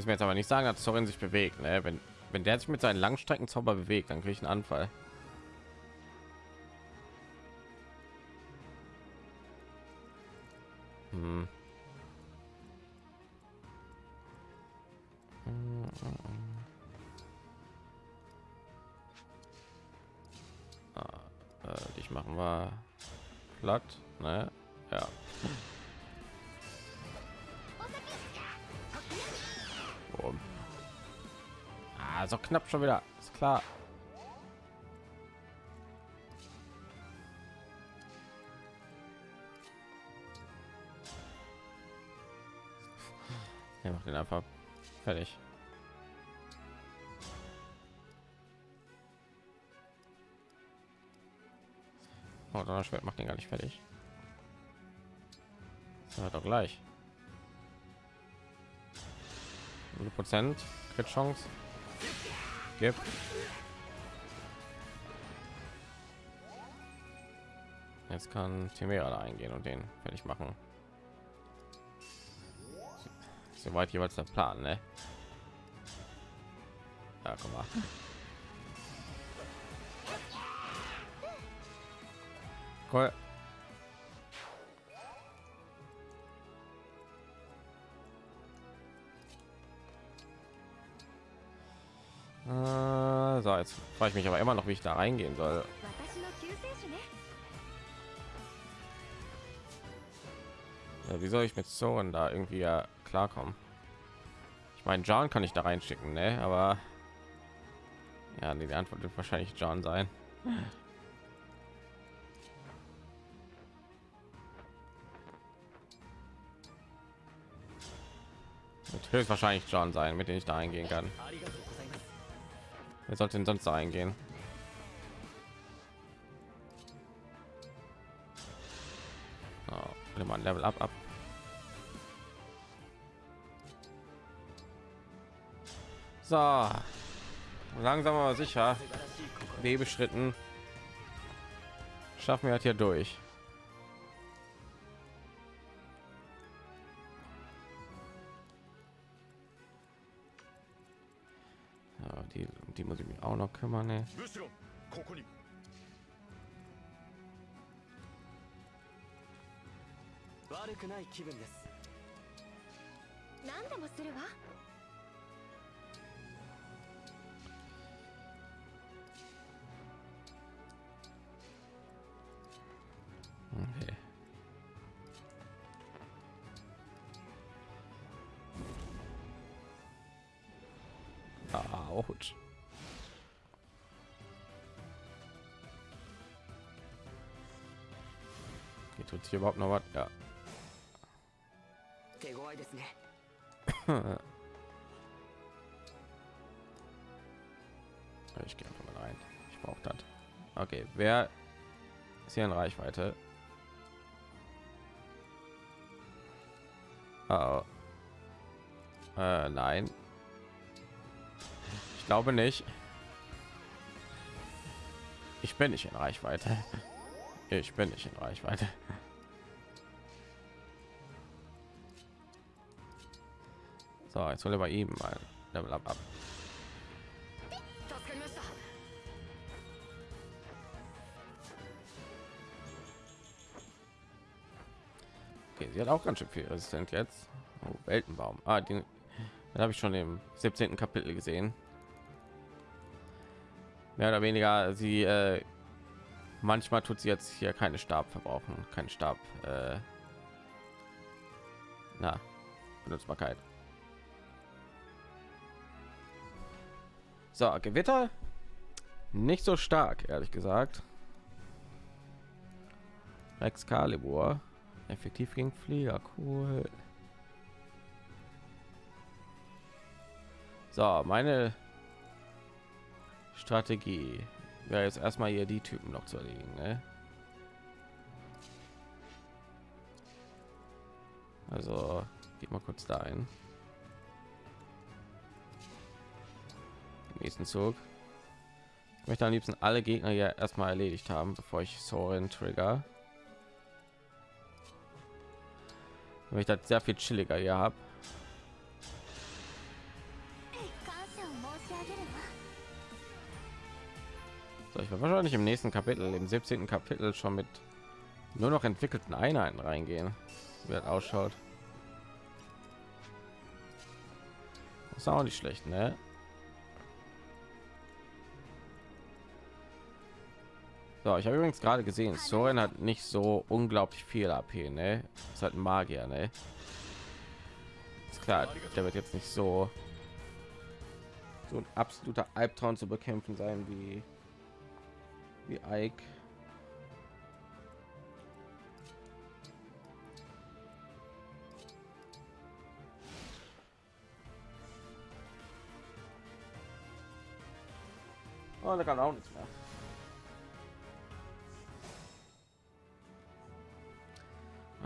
ist mir jetzt aber nicht sagen dass Sorin sich bewegt ne? wenn wenn der sich mit seinen Langstreckenzauber bewegt dann kriege ich einen Anfall hm. Knapp schon wieder. Ist klar. Er macht den einfach fertig. Oh, Donnerschwert macht den gar nicht fertig. Das war doch gleich. 100 Prozent Chance gibt. Jetzt kann Timera da eingehen und den fertig machen. Soweit jeweils der Plan, ne? Ja, komm mal. Cool. Jetzt frage ich mich aber immer noch, wie ich da reingehen soll. Ja, wie soll ich mit Soren da irgendwie ja klarkommen? Ich meine, John kann ich da reinschicken, ne? Aber ja, nee, die Antwort wird wahrscheinlich John sein. Wird höchstwahrscheinlich John sein, mit dem ich da eingehen kann. Wer sollte denn sonst eingehen? Oh, mal Level up ab. So, langsam aber sicher. Webeschritten schaffen wir halt hier durch. mich auch noch kümmern. Ne? 悪くない気分です。何でもするわ。Okay. Autsch. Okay, Tut hier überhaupt noch was? Ja. ich gehe einfach mal rein. Ich brauche das. Okay, wer ist hier in Reichweite? Oh. Äh, nein, glaube nicht. Ich bin nicht in Reichweite. Ich bin nicht in Reichweite. So, jetzt soll er bei ihm mal Level up. Okay, sie hat auch ganz schön viel resistent jetzt. Oh, Weltenbaum. Ah, den habe ich schon im 17. Kapitel gesehen mehr oder weniger sie äh, manchmal tut sie jetzt hier keine stab verbrauchen kein stab äh, na benutzbarkeit so gewitter nicht so stark ehrlich gesagt Excalibur effektiv gegen Flieger cool so meine Strategie. Ja, jetzt erstmal hier die Typen noch zu erledigen. Ne? Also geht mal kurz da ein. nächsten Zug. Ich möchte am liebsten alle Gegner ja erstmal erledigt haben, bevor ich Soren trigger. Weil ich das sehr viel chilliger hier habe. Ich werde wahrscheinlich im nächsten Kapitel, im 17. Kapitel schon mit nur noch entwickelten Einheiten reingehen, wie das ausschaut. Das ist auch nicht schlecht, ne? So, ich habe übrigens gerade gesehen, Soren hat nicht so unglaublich viel AP, ne? Ist halt ein Magier, ne? Ist klar, der wird jetzt nicht so so ein absoluter Albtraum zu bekämpfen sein wie wie Ike. Oh, da kann auch nichts mehr.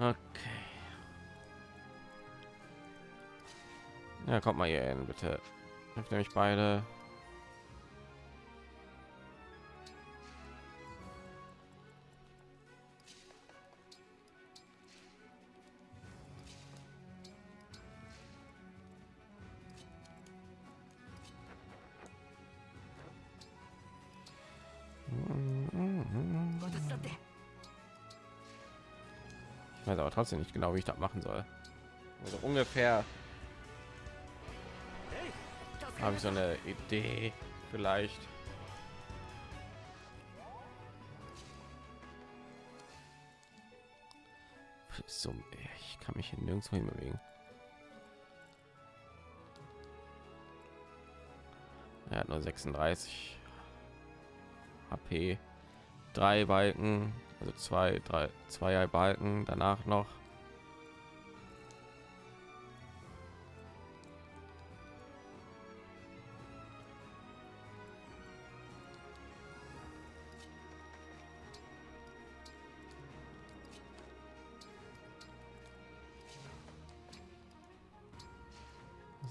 Okay. Ja, kommt mal hier hin, bitte. Hilft nämlich beide. Trotzdem nicht genau, wie ich das machen soll. Also ungefähr habe ich so eine Idee vielleicht. So, ich kann mich hier nirgendwo hin bewegen. Er hat nur 36 HP, drei Balken, also zwei, drei, zwei Balken. Danach noch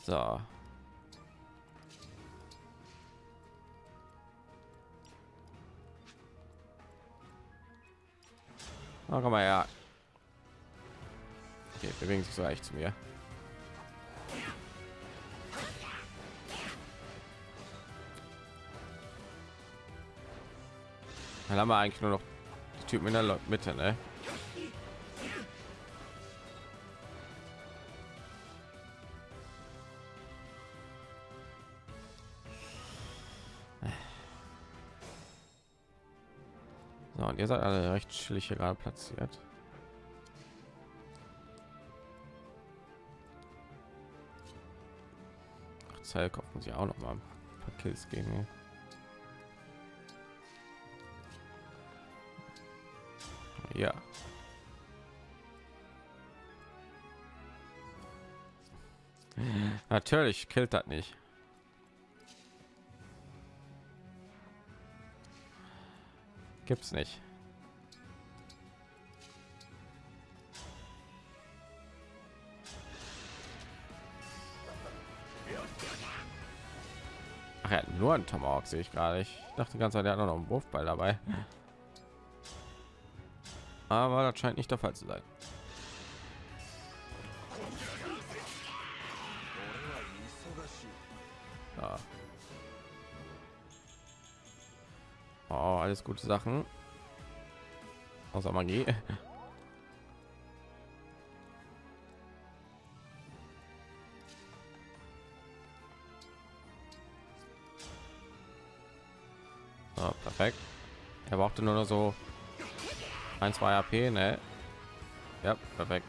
So. Oh, komm mal ja. Okay, bewegen sich so leicht zu mir. Dann haben wir eigentlich nur noch die Typen in der Mitte, ne? Und ihr seid alle recht chillig gerade platziert. Zellkopf muss ich auch noch mal ein paar Kills geben. Ja. Natürlich killt das nicht. Gibt's nicht. Ach ja, nur ein Tomahawk sehe ich gerade. Ich dachte ganz, der hat noch einen Wurfball dabei. Aber das scheint nicht der Fall zu sein. Alles gute Sachen. Außer Magie. Oh, perfekt. Er brauchte nur noch so ein, zwei AP, ne? Ja, perfekt.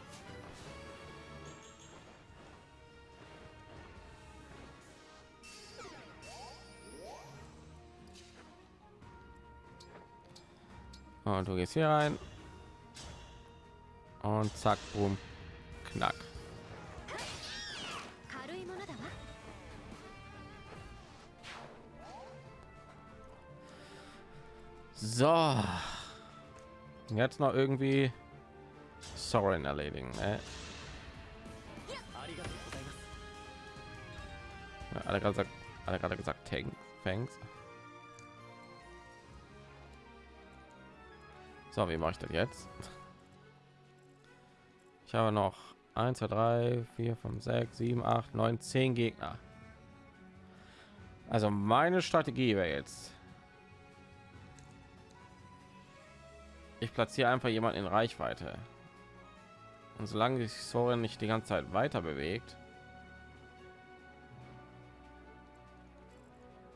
Und du gehst hier rein. Und zack, boom, knack. So. Jetzt noch irgendwie Soren erledigen. Ne? Alle gerade gesagt, alle gerade gesagt, Thanks. So, wie mache ich das jetzt? Ich habe noch 1, 2, 3, 4, 5, 6, 7, 8, 9, 10 Gegner. Also meine Strategie wäre jetzt ich platziere einfach jemanden in Reichweite. Und solange sich Soren nicht die ganze Zeit weiter bewegt,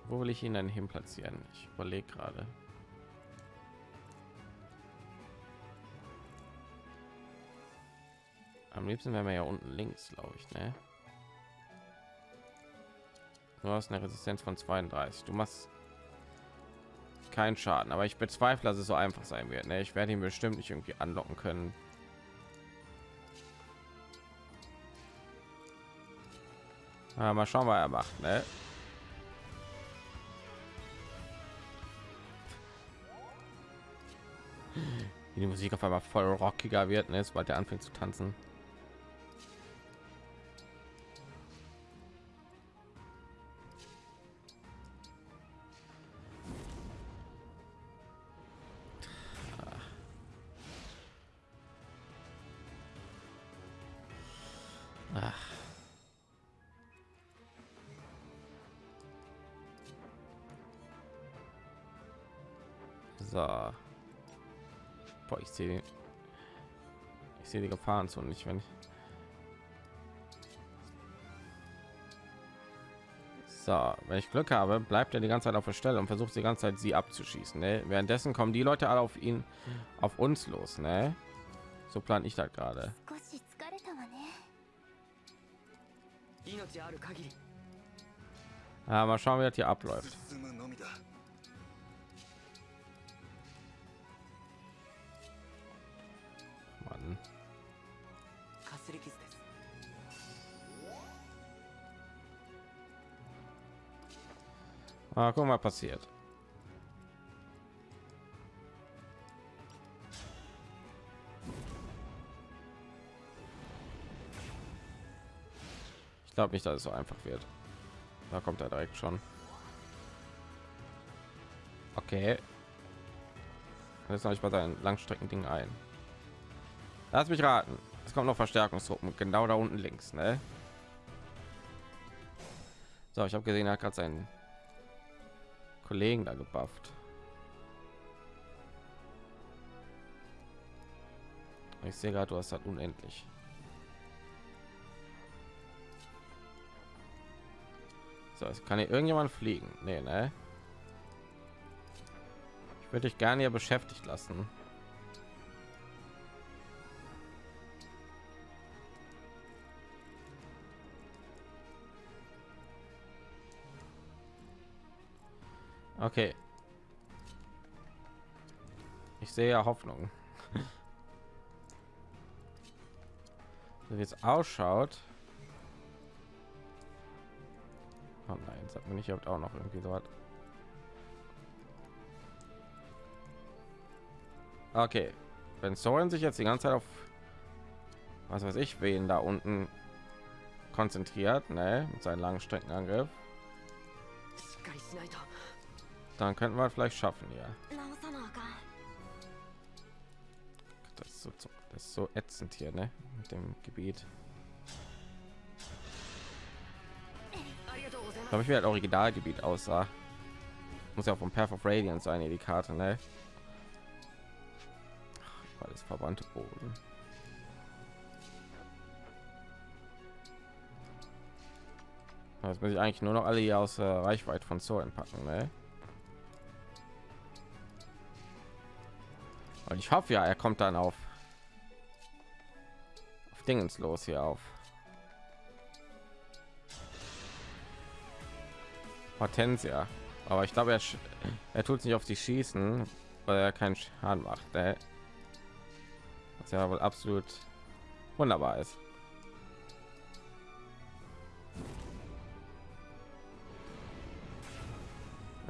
wo will ich ihn denn hin platzieren? Ich überlege gerade. Am liebsten wären wir ja unten links, glaube ich, ne? Du hast eine Resistenz von 32. Du machst keinen Schaden, aber ich bezweifle, dass es so einfach sein wird. Ne? Ich werde ihn bestimmt nicht irgendwie anlocken können. Ja, mal schauen, was er macht. Ne? Wie die Musik auf einmal voll rockiger wird, ne? sobald er anfängt zu tanzen. Sehe ich sehe die Gefahren so nicht, wenn ich so, wenn ich Glück habe, bleibt er die ganze Zeit auf der Stelle und versucht die ganze Zeit sie abzuschießen. Ne? Währenddessen kommen die Leute alle auf ihn, auf uns los. Ne? So plan ich das gerade. Ja, mal schauen, wie das hier abläuft. Ah, guck mal, passiert. Ich glaube nicht, dass es so einfach wird. Da kommt er direkt schon. Okay. Jetzt noch ich bei seinen Langstrecken-Ding ein. Lass mich raten. Es kommt noch Verstärkungstruppen genau da unten links, ne? So, ich habe gesehen, er hat gerade seinen Kollegen da gebufft. Ich sehe gerade, du hast halt unendlich. So, es kann hier irgendjemand fliegen. Nee, ne? Ich würde dich gerne hier beschäftigt lassen. Okay. Ich sehe ja Hoffnung. so wie es ausschaut. Oh nein, sagt mir nicht, ob auch noch irgendwie so hat. Okay, wenn Soren sich jetzt die ganze Zeit auf was weiß ich, wen da unten konzentriert, ne, mit seinen langen Streckenangriff, dann könnten wir vielleicht schaffen ja das ist so, das ist so ätzend hier ne? mit dem gebiet glaube ich werde originalgebiet aussah muss ja vom Path of Radiance sein die Karte ne? alles verwandte Boden Jetzt muss ich eigentlich nur noch alle hier aus äh, Reichweite von Zoren packen, ne? Und ich hoffe ja, er kommt dann auf, auf Dingens los hier auf. Hortensia. Aber ich glaube, er, er tut sich auf die schießen, weil er keinen Schaden macht. Ne? Was ja wohl absolut wunderbar ist.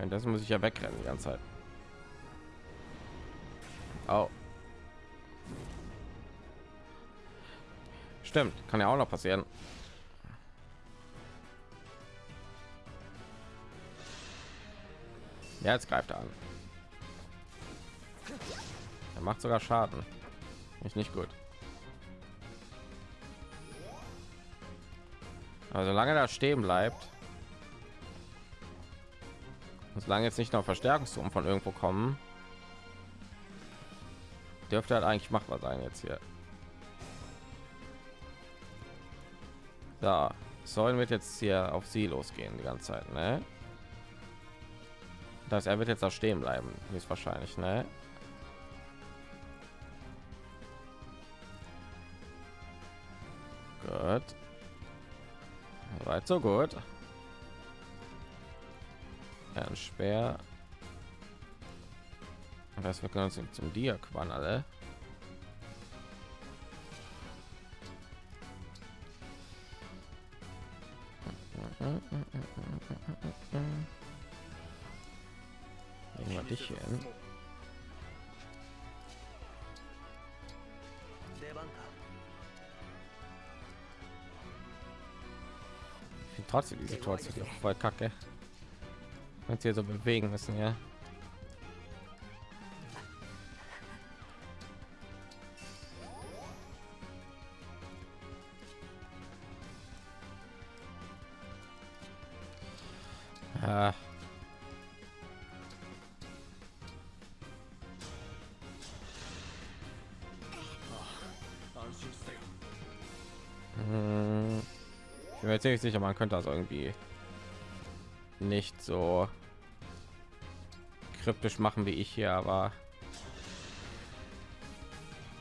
Das muss ich ja wegrennen die ganze Zeit. Oh. Stimmt, kann ja auch noch passieren. Ja, jetzt greift er an. Er macht sogar Schaden. Ist nicht gut. Also solange da stehen bleibt, solange jetzt nicht noch Verstärkungsturm von irgendwo kommen, dürfte halt eigentlich machbar sein jetzt hier. Da sollen wir jetzt hier auf sie losgehen die ganze Zeit, ne? Das er wird jetzt auch stehen bleiben, ist wahrscheinlich, ne? Gut. Weit so gut. Ein Speer. Was wir können uns zum Diakwan alle. Legen wir dich hier hin. Trotzdem die Situation voll kacke. Wenn sie so bewegen müssen, ja. Ziemlich sicher, man könnte das irgendwie nicht so kryptisch machen wie ich hier, aber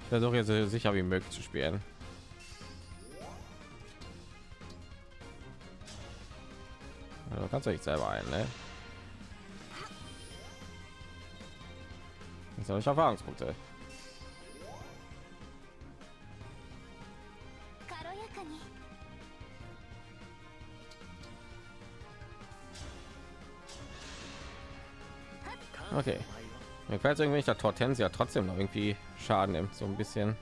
ich versuche jetzt so sicher wie möglich zu spielen. Also kannst du dich selber ein, ne? Jetzt habe ich Erfahrungspunkte. Gefällt irgendwie nicht, dass Hortensia trotzdem noch irgendwie Schaden nimmt, so ein bisschen.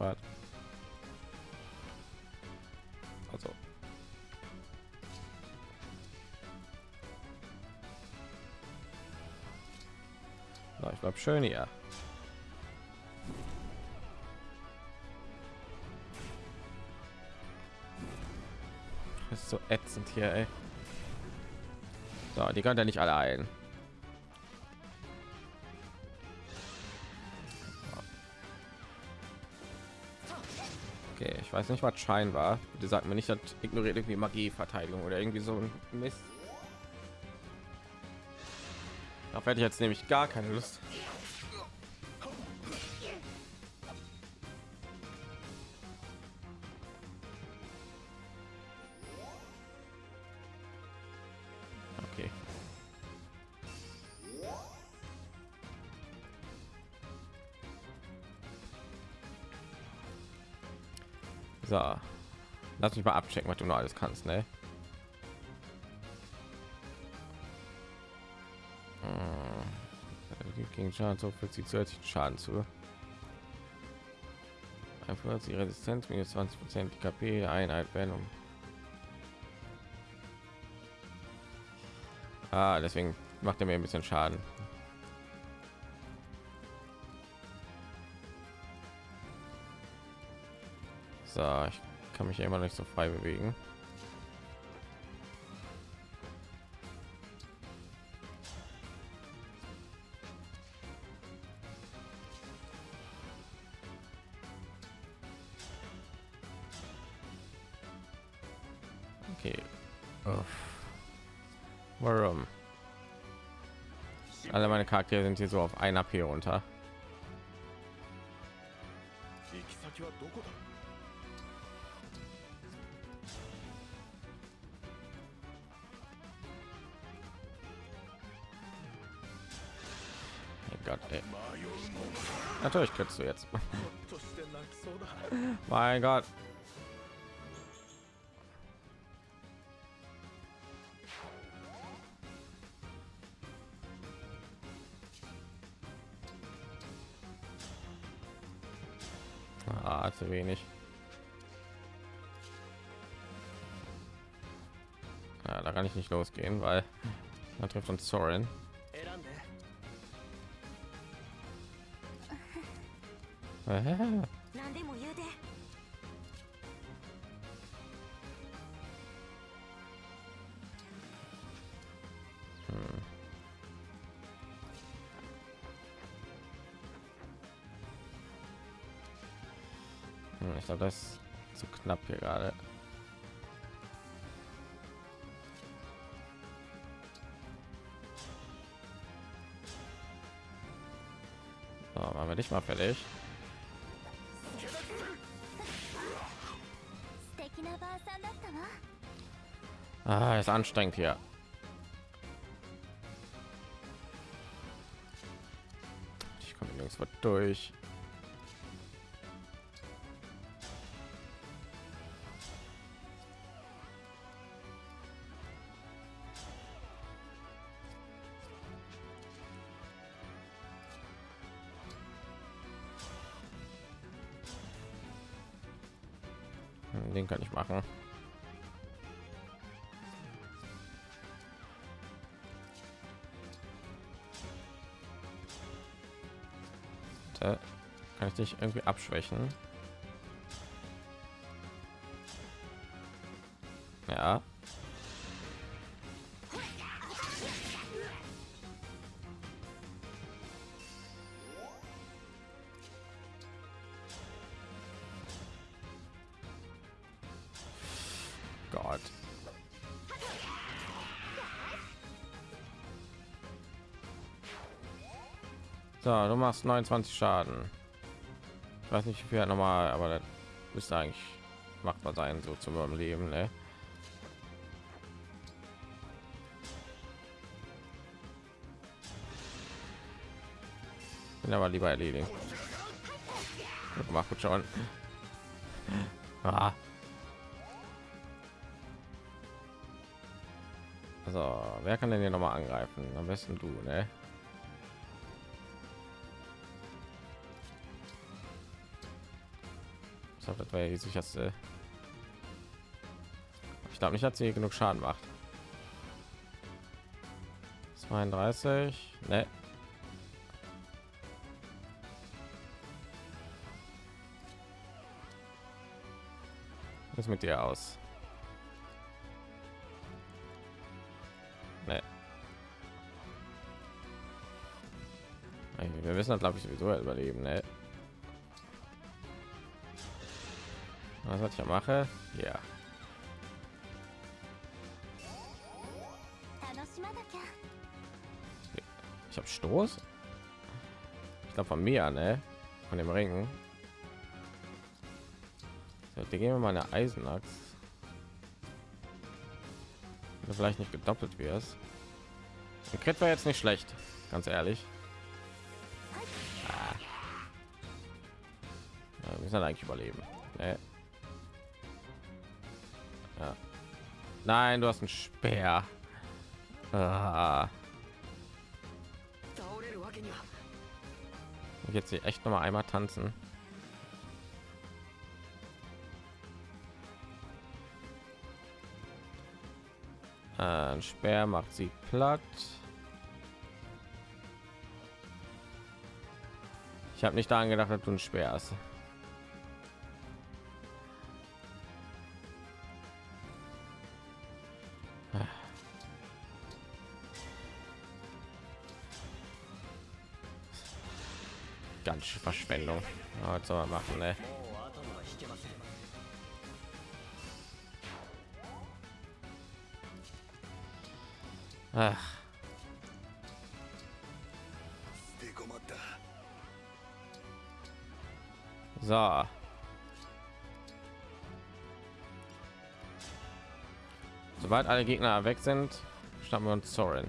Also. Na, ich bleib schön hier. Hier, ey. So, die kann ja nicht alle ein. Okay, ich weiß nicht, was Schein war. Die sagt mir nicht, dass ignoriert irgendwie Magie-Verteidigung oder irgendwie so ein Mist. Darauf hätte ich jetzt nämlich gar keine Lust. So. Lass mich mal abchecken, was du noch alles kannst, ne? Hm. Gegen Schaden fügt sie zusätzlichen Schaden zu. Einfach die Resistenz minus 20 Prozent KP Einheit um Ah, deswegen macht er mir ein bisschen Schaden. Kann mich ja immer nicht so frei bewegen. Warum? Alle meine Charaktere sind hier so auf ein AP runter. Natürlich könntest du jetzt. mein Gott. Ah, zu wenig. Ja, da kann ich nicht losgehen, weil da trifft uns Sorin. Hm, 何でも言うてうん、ich glaube das zu knapp hier gerade. So, machen wir dich mal fertig? Ah, ist anstrengend hier. Ich komme nirgendwo durch. Kann ich machen. Da kann ich dich irgendwie abschwächen. So, du machst 29 Schaden. Ich weiß nicht, wie viel normal, aber das müsste eigentlich machbar sein, so zum Überleben, ne? Bin aber lieber erledigen. Gut gut schon. Ah. Also, wer kann denn hier noch mal angreifen? Am besten du, ne? Das wäre die sicherste. Ich glaube nicht, dass sie genug Schaden macht. 32, ne? Was mit dir aus? Ne. Wir wissen, glaube ich, sowieso überleben, ne? was, was ich mache? Ja. Ich habe stoß? Ich glaube von mir ne? Von dem ringen so, die geben meine eisenachs vielleicht nicht gedoppelt wird und Crit war jetzt nicht schlecht, ganz ehrlich. Ah. Ja, wir müssen eigentlich überleben. Nein, du hast einen Speer. Ah. Ich jetzt hier echt noch mal einmal tanzen. Äh, ein Speer macht sie platt. Ich habe nicht daran gedacht, dass du ein Speer hast. was soll man machen ne? Ach. So. Sobald alle Gegner weg sind, starten wir uns Zorin.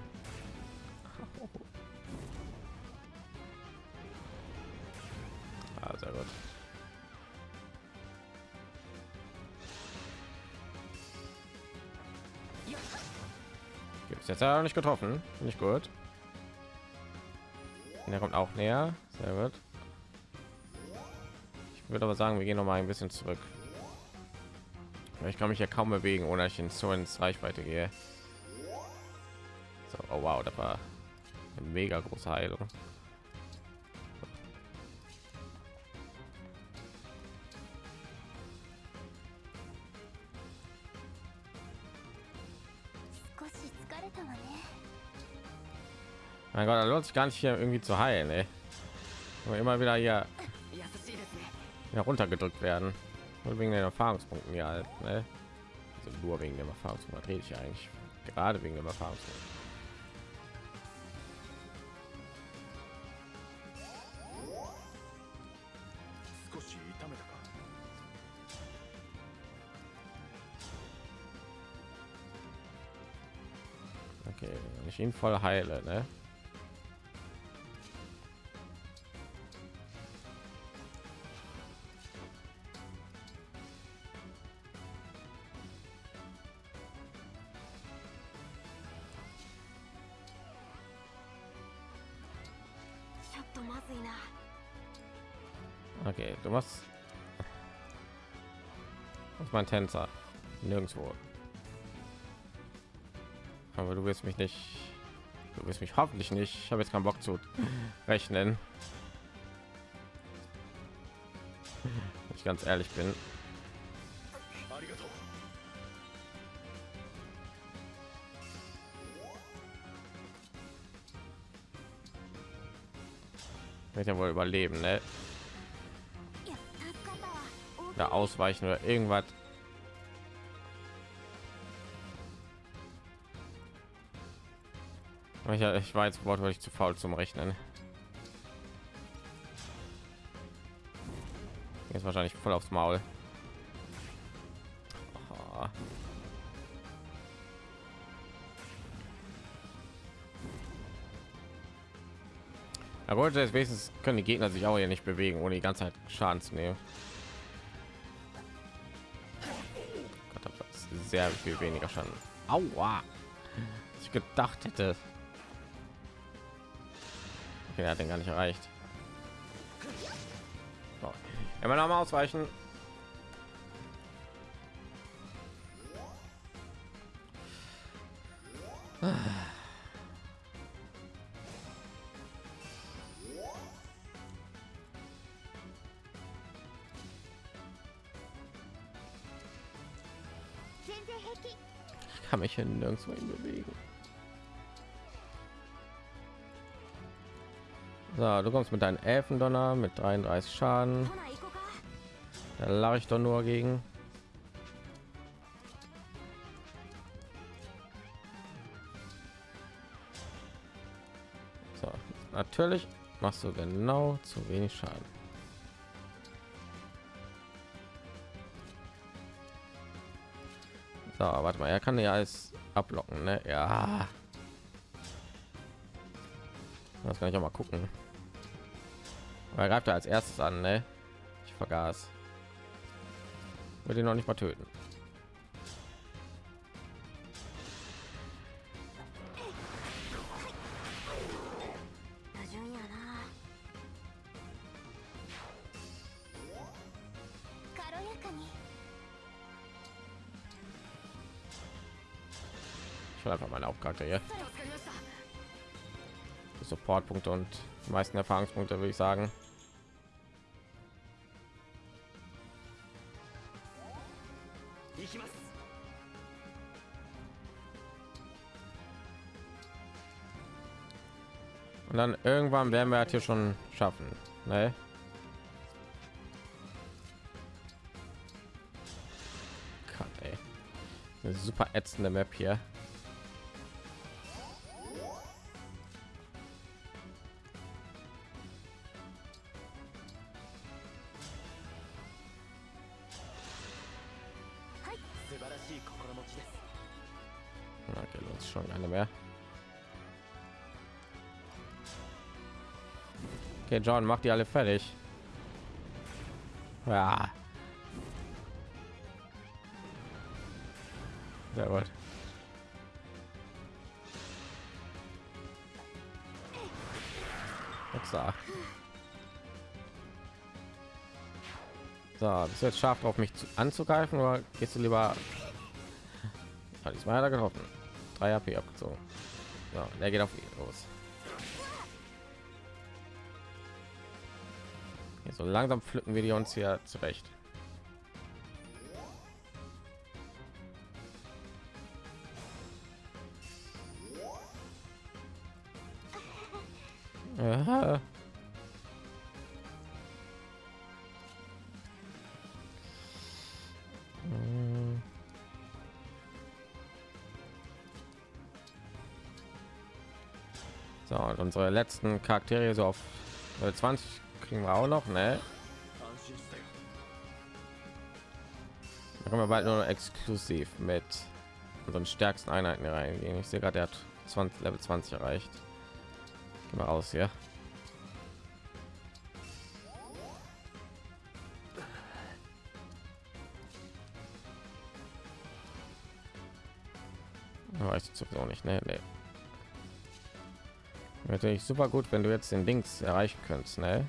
Jetzt ja nicht getroffen, nicht gut. Der kommt auch näher, sehr gut. Ich würde aber sagen, wir gehen noch mal ein bisschen zurück. Ich kann mich ja kaum bewegen, ohne ich in so ins Reichweite gehe. So, oh wow, das war eine mega große Heilung. Mein Gott, da lohnt sich gar nicht hier irgendwie zu heilen, ey. Aber immer wieder hier heruntergedrückt werden. Und wegen den Erfahrungspunkten ja halt, ne? also nur wegen dem Erfahrungspunkt rede ich eigentlich. Gerade wegen dem Erfahrungspunkt. Ihn voll heile, ne? Okay, du machst. Was ist mein Tänzer? Nirgendwo. Aber du willst mich nicht du wirst mich hoffentlich nicht. Ich habe jetzt keinen Bock zu rechnen. Wenn ich ganz ehrlich bin. Wird ja wohl überleben, ne? Da ausweichen oder irgendwas. Ich, ich war jetzt wortwörtlich zu faul zum Rechnen. Jetzt wahrscheinlich voll aufs Maul. Oh. Er wollte jetzt wenigstens können die Gegner sich auch hier nicht bewegen, ohne die ganze Zeit Schaden zu nehmen. Gott, sehr viel weniger Schaden. Aua! Ich gedacht hätte. Okay, er hat den gar nicht erreicht. Immer noch mal ausweichen. Ich kann mich hier nirgendwo hin bewegen. So, du kommst mit deinen Elfendonner mit 33 Schaden. Da lache ich doch nur gegen. So, natürlich machst du genau zu wenig Schaden. So, warte mal, er kann ja alles ablocken, ne? Ja. Das kann ich auch mal gucken. Er greift er als erstes an, ne? Ich vergaß. Wird ihn noch nicht mal töten. Ich einfach meine Hauptcharakter hier. Fortpunkte und die meisten Erfahrungspunkte, würde ich sagen. Und dann irgendwann werden wir halt hier schon schaffen. Ne? Gott, ey. Eine super ätzende Map hier. Okay, John, mach die alle fertig. Ja. Sehr gut. Upsa. So, bist du jetzt scharf drauf, mich zu, anzugreifen oder gehst du lieber? Hat er getroffen. 3 AP abgezogen. So, der geht auf ihn los. So langsam pflücken wir die uns hier zurecht. Aha. So, und unsere letzten Charaktere so auf äh, 20 kriegen wir auch noch, ne? Da kommen wir bald nur exklusiv mit unseren stärksten Einheiten reingehen. Ich sehe gerade, der hat 20, Level 20 erreicht. Gehen wir raus, ja. Weißt du sowieso nicht, ne? Nee. Natürlich super gut, wenn du jetzt den Links erreichen könntest, ne?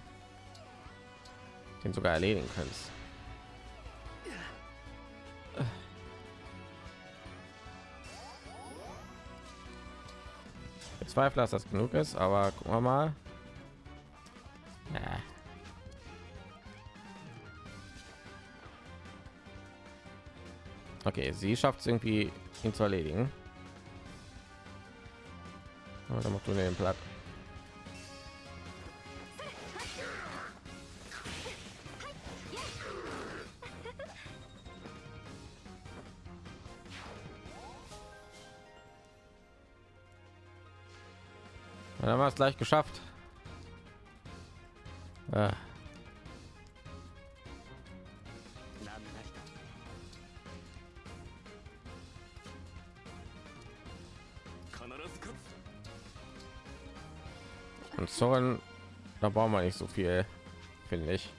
Den sogar erledigen könntest. Ich bezweifle, dass das genug ist, aber gucken wir mal. Okay, sie schafft es irgendwie, ihn zu erledigen. Aber dann machst du den platt. fast gleich geschafft. Ah. Und Zorn, da brauchen wir nicht so viel, finde ich.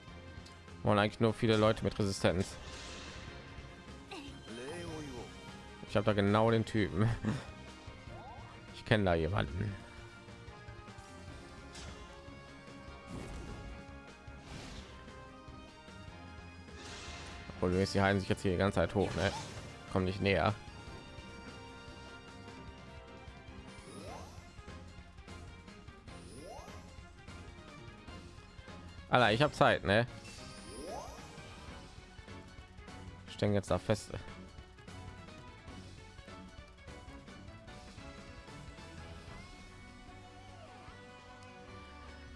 Und eigentlich nur viele Leute mit Resistenz. Ich habe da genau den Typen. Ich kenne da jemanden. Obwohl du die heilen sich jetzt hier die ganze Zeit hoch, ne? Komm nicht näher. Alter, ich habe Zeit, ne? Stehen jetzt da fest.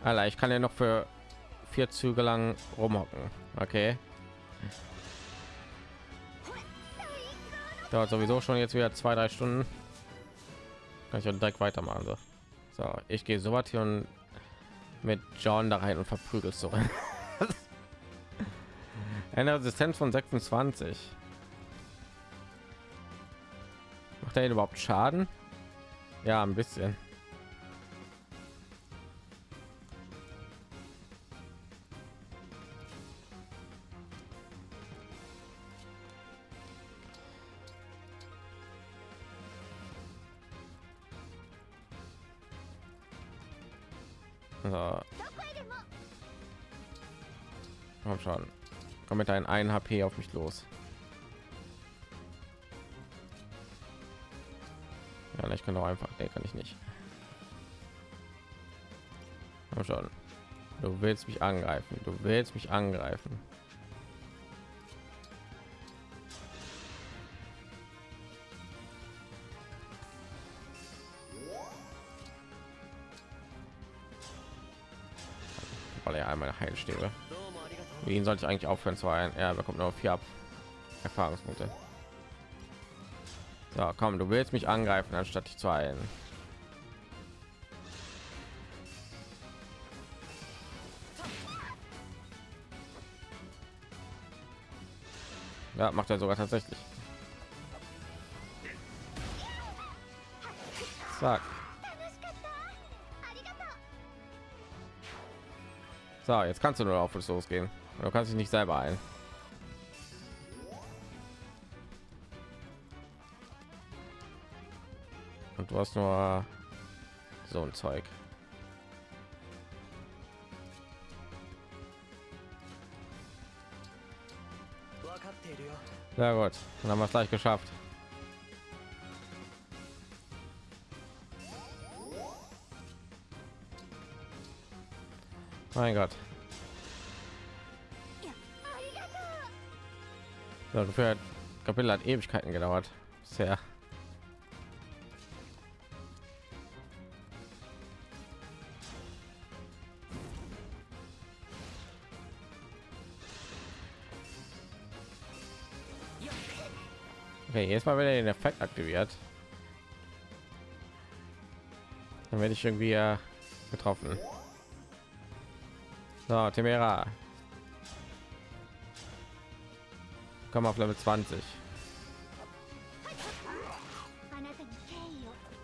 Alter, ich kann ja noch für vier Züge lang rumhocken. Okay. Dauert sowieso schon jetzt wieder zwei, drei Stunden. Kann ich auch direkt weitermachen. So, so ich gehe so was hier und mit John da rein und verprügelt so. Eine Resistenz von 26. Macht er überhaupt Schaden? Ja, ein bisschen. Mit deinen 1 HP auf mich los. Ja, ich kann doch einfach. Nee, kann ich nicht. Komm schon. Du willst mich angreifen. Du willst mich angreifen. Weil er einmal Heilstäbe. Wen sollte ich eigentlich aufhören zu ein? Er bekommt nur vier Erfahrungspunkte. So, komm, du willst mich angreifen, anstatt dich zu ein Ja, macht er sogar tatsächlich. Zack. So, jetzt kannst du nur auf uns losgehen. Du kannst dich nicht selber ein. Und du hast nur so ein Zeug. Ja gut, dann haben wir es gleich geschafft. Mein Gott, う Ja, dafür hat Kapitel hat Ewigkeiten gedauert. Sehr. Okay, jetzt mal wieder den Effekt aktiviert. Dann werde ich irgendwie äh, getroffen. So, Temera. komm auf Level 20.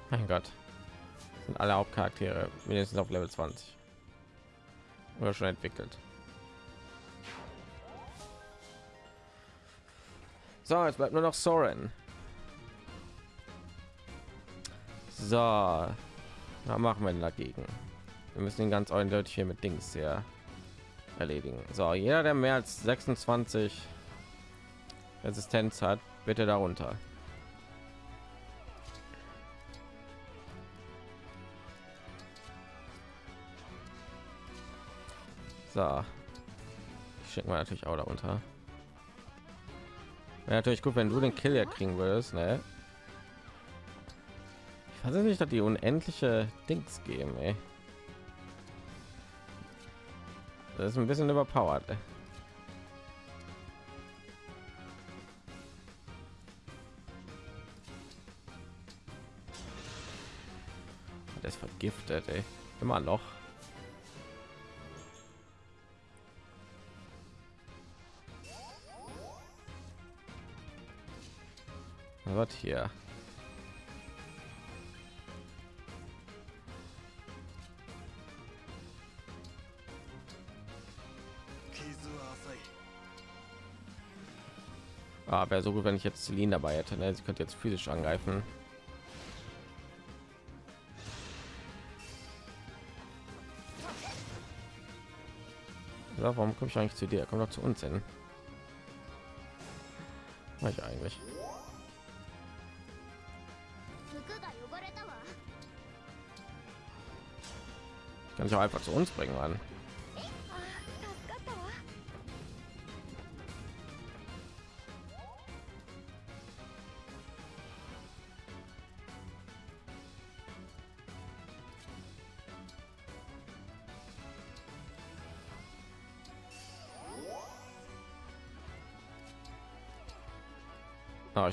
Mein Gott. Das sind alle Hauptcharaktere mindestens auf Level 20. Oder schon entwickelt. So, jetzt bleibt nur noch Soren. So, was machen wir denn dagegen? Wir müssen ihn ganz eindeutig hier mit Dings hier erledigen. So, jeder, der mehr als 26 Resistenz hat, bitte darunter. So, schicken wir natürlich auch darunter. Wäre natürlich gut, wenn du den Kill ja kriegen würdest, ne? Ich weiß nicht, dass die unendliche Dings geben, ey. Das ist ein bisschen überpowered. Ey. Vergiftet, ey. Immer noch. Was hier? Ah, wäre so gut, wenn ich jetzt Celine dabei hätte. Ne? Sie könnte jetzt physisch angreifen. oder? Warum komme ich eigentlich zu dir? Kommt doch zu uns hin. War ich eigentlich? Ich kann ich auch einfach zu uns bringen, Mann.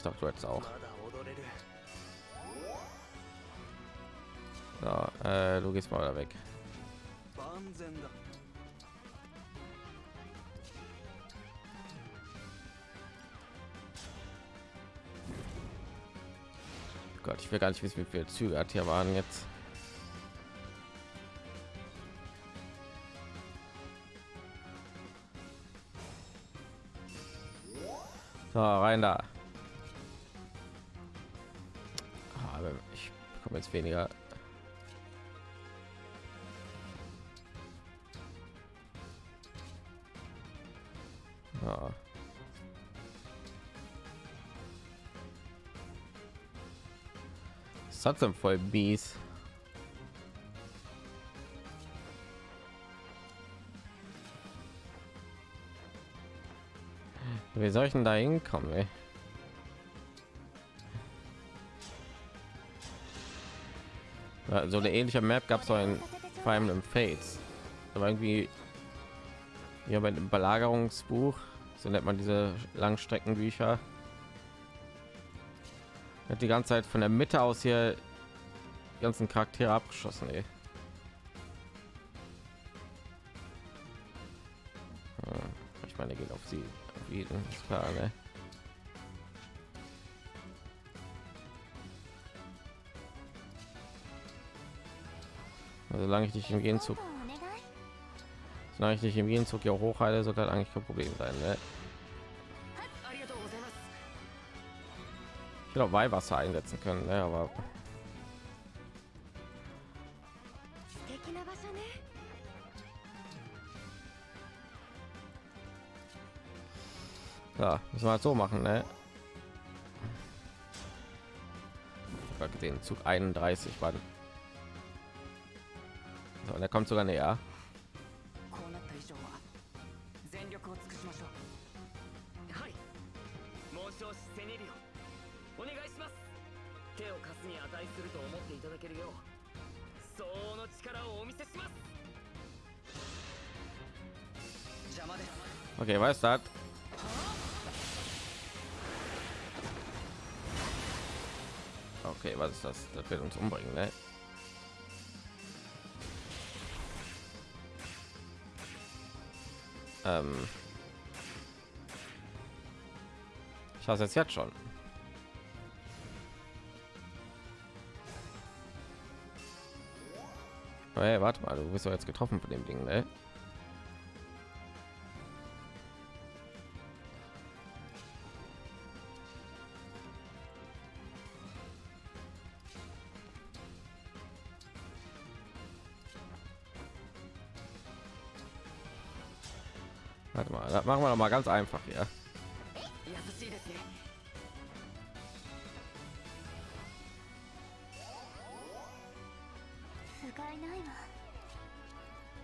ich dachte, du jetzt auch. So, äh, du gehst mal weg. Gott, ich will gar nicht wissen, wie viele Züge hat hier waren jetzt. So, rein da. Jetzt weniger. Ja. Ist trotzdem voll mies. Wie soll ich denn da hinkommen? Ey? So eine ähnliche Map gab es auch in Fire Emblem Fates. Aber irgendwie ja bei dem Belagerungsbuch, so nennt man diese Langstreckenbücher. Hat die ganze Zeit von der Mitte aus hier die ganzen Charaktere abgeschossen. Ey. Ich meine, geht auf sie. Auf jeden, ist ne? Also solange ich dich im gegenzug solange ich dich im gegenzug ja hochheile sollte halt eigentlich kein problem sein ne? ich glaube weihwasser einsetzen können ne? aber Ja, müssen wir halt so machen, ne? den Zug 31 waren und er kommt sogar näher Okay, was ist das? Okay, was ist das? Das wird uns umbringen, ne? Ähm ich hasse es jetzt schon. Hey, warte mal, du bist doch jetzt getroffen von dem Ding, ne? mal ganz einfach ja.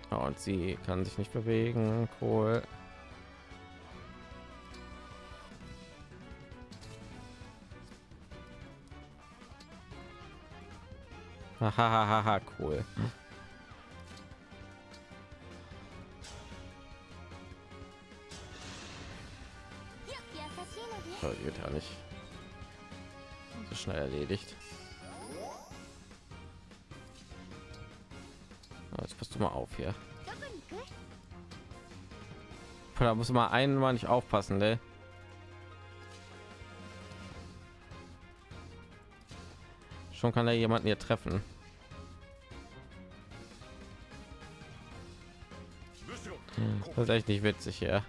Und sie kann sich nicht bewegen cool. Hahaha cool. das geht ja nicht. So schnell erledigt. Jetzt passt du mal auf hier. Da muss man einmal nicht aufpassen ne? schon kann er jemanden hier treffen. Hm, das ist echt nicht witzig ja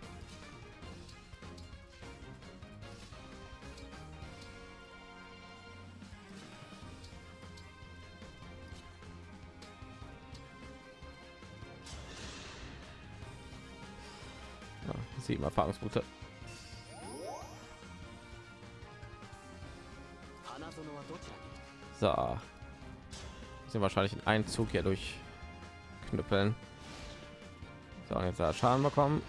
Paarungsroute. So. Sind wahrscheinlich in einem Zug hier durch knüppeln. So, jetzt hat Schaden bekommen.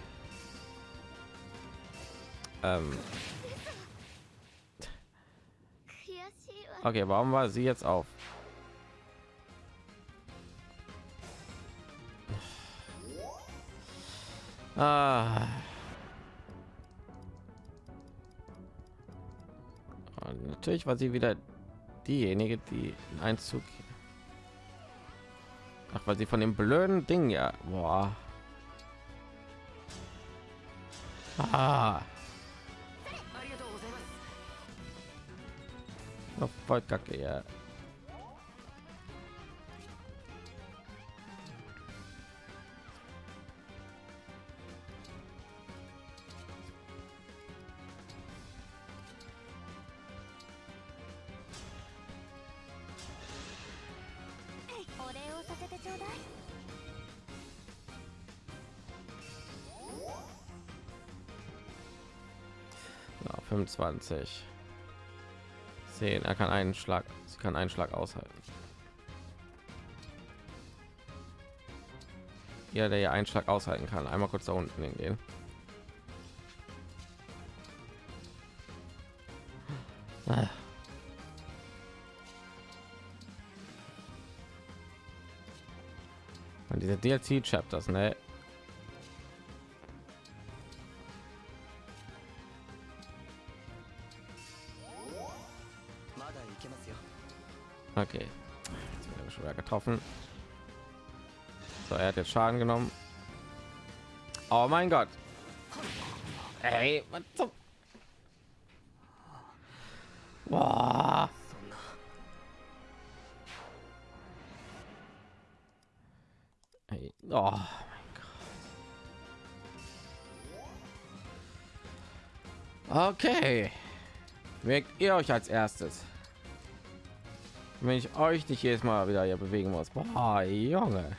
Ähm. Okay, warum war sie jetzt auf? Natürlich war sie wieder diejenige, die in einen Ach, weil sie von dem blöden Ding ja. Boah. Ah. Voll kacke, ja. 25. 10. Er kann einen Schlag. Sie kann einen Schlag aushalten. Ja, der ja einen Schlag aushalten kann. Einmal kurz da unten hingehen. Ah. Und diese DLC-Chapters, ne? Okay. Jetzt schon wieder getroffen. So, er hat jetzt Schaden genommen. Oh mein Gott. Hey, was zum... Boah. Hey. Oh mein Gott. Okay. Weckt ihr euch als erstes? Wenn ich euch nicht jedes Mal wieder hier bewegen muss. Boah, Junge.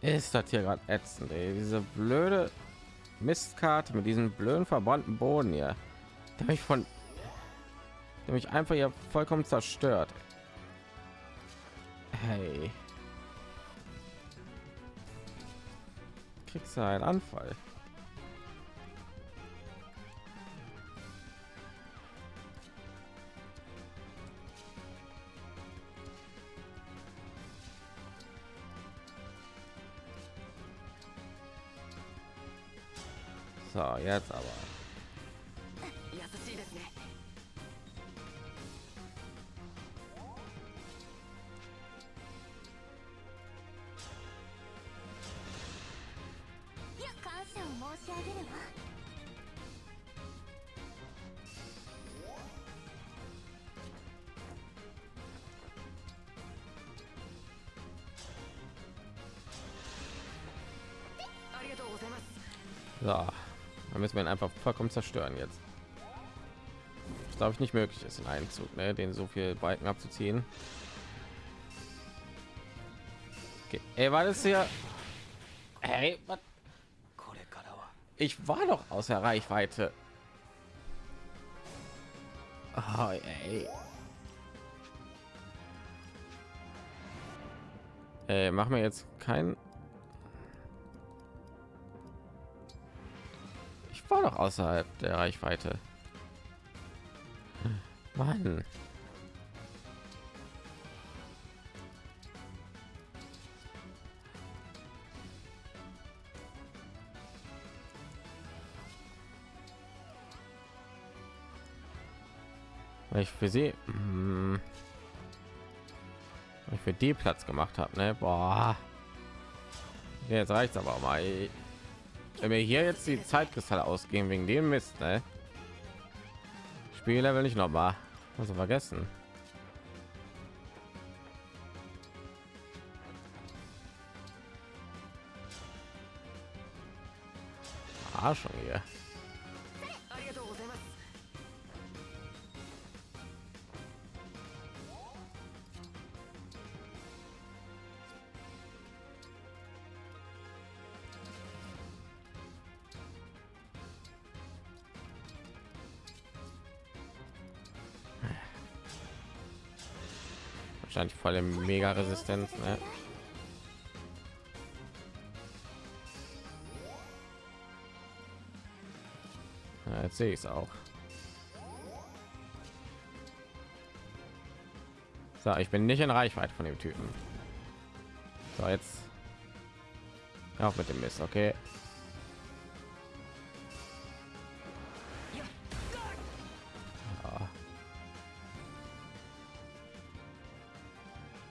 Ist das hier gerade ätzend, ey. Diese blöde Mistkarte mit diesem blöden verbrannten Boden hier. Der mich von der mich einfach hier vollkommen zerstört. Hey. Kriegst du einen Anfall? So, jetzt aber. heißt, wir einfach vollkommen zerstören jetzt. Das glaube ich nicht möglich ist in einem Zug, ne? den so viel Balken abzuziehen. Okay. Ey, war das hier? Hey. Ich war doch außer Reichweite. Oh, ey. Ey, machen wir jetzt kein war doch außerhalb der Reichweite. Mann. Weil ich für sie hm, ich für die Platz gemacht habe, ne? Boah. Jetzt reicht's aber mal. Wenn wir hier jetzt die Zeitkristalle ausgehen wegen dem Mist, ne? Spiellevel nicht noch mal. Also vergessen. Arschung hier. Voll mega Resistenz, ne? Ja, jetzt sehe ich es auch. So, ich bin nicht in Reichweite von dem Typen. So, jetzt auch mit dem Mist, okay.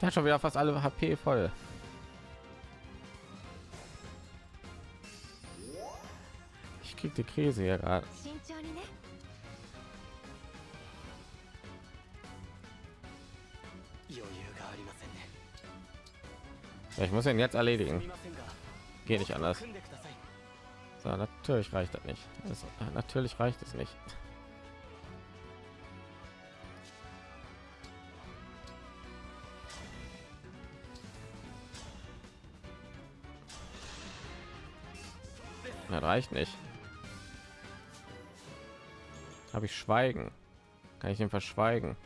Der hat schon wieder fast alle HP voll. Ich krieg die Krise hier gerade. Ich muss ihn jetzt erledigen. Geht nicht anders. So, natürlich reicht das nicht. Das, natürlich reicht es nicht. Das reicht nicht. Habe ich Schweigen? Kann ich ihn verschweigen?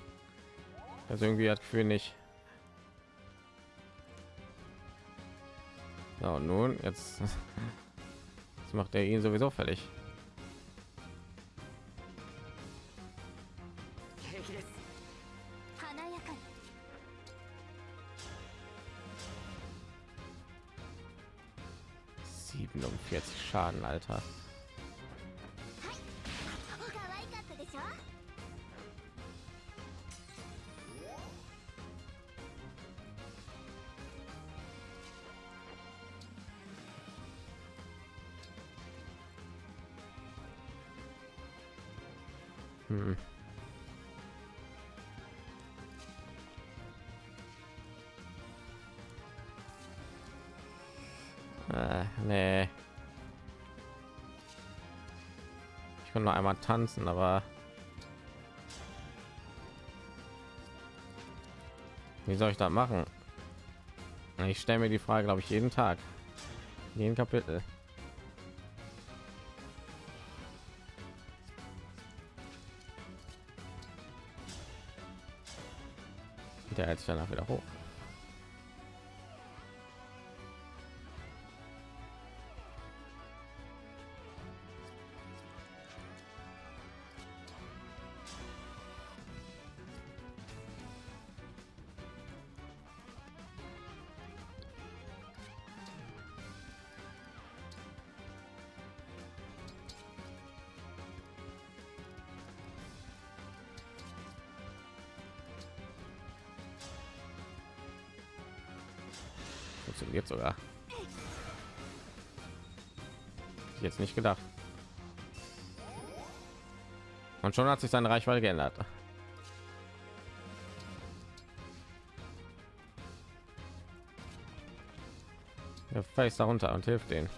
Also irgendwie hat Gefühl nicht. So, nun jetzt. Jetzt macht er ihn sowieso fertig. Schaden, Alter. Noch einmal tanzen, aber wie soll ich das machen? Ich stelle mir die Frage, glaube ich, jeden Tag, jeden Kapitel. Der hält sich danach wieder hoch. Jetzt nicht gedacht. Und schon hat sich seine Reichweite geändert. Er fällt darunter und hilft den.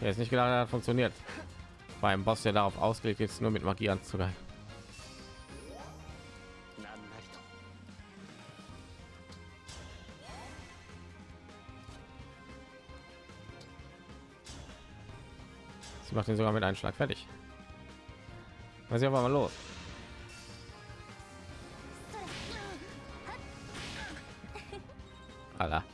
Er ist nicht gedacht, hat funktioniert. Beim Boss, der darauf ausgelegt ist, nur mit Magie anzugreifen. Macht ihn sogar mit einem Schlag fertig. Was ist aber mal los? Alter.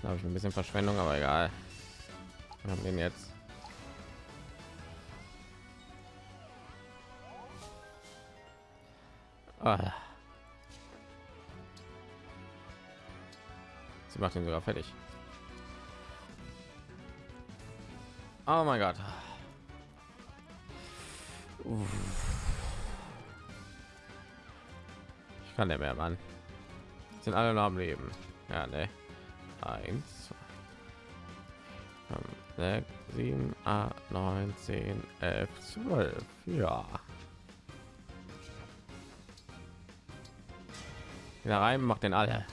glaube ich ein bisschen Verschwendung, aber egal. Wir haben den jetzt. Ah. Sie macht ihn sogar fertig. Oh mein Gott. Ich kann der mehr, Mann. Sind alle noch am Leben. Ja, ne. Eins, zwei, fünf, sechs, sieben, acht, neun, zehn, elf, zwölf. Ja. Wieder rein, macht den alle.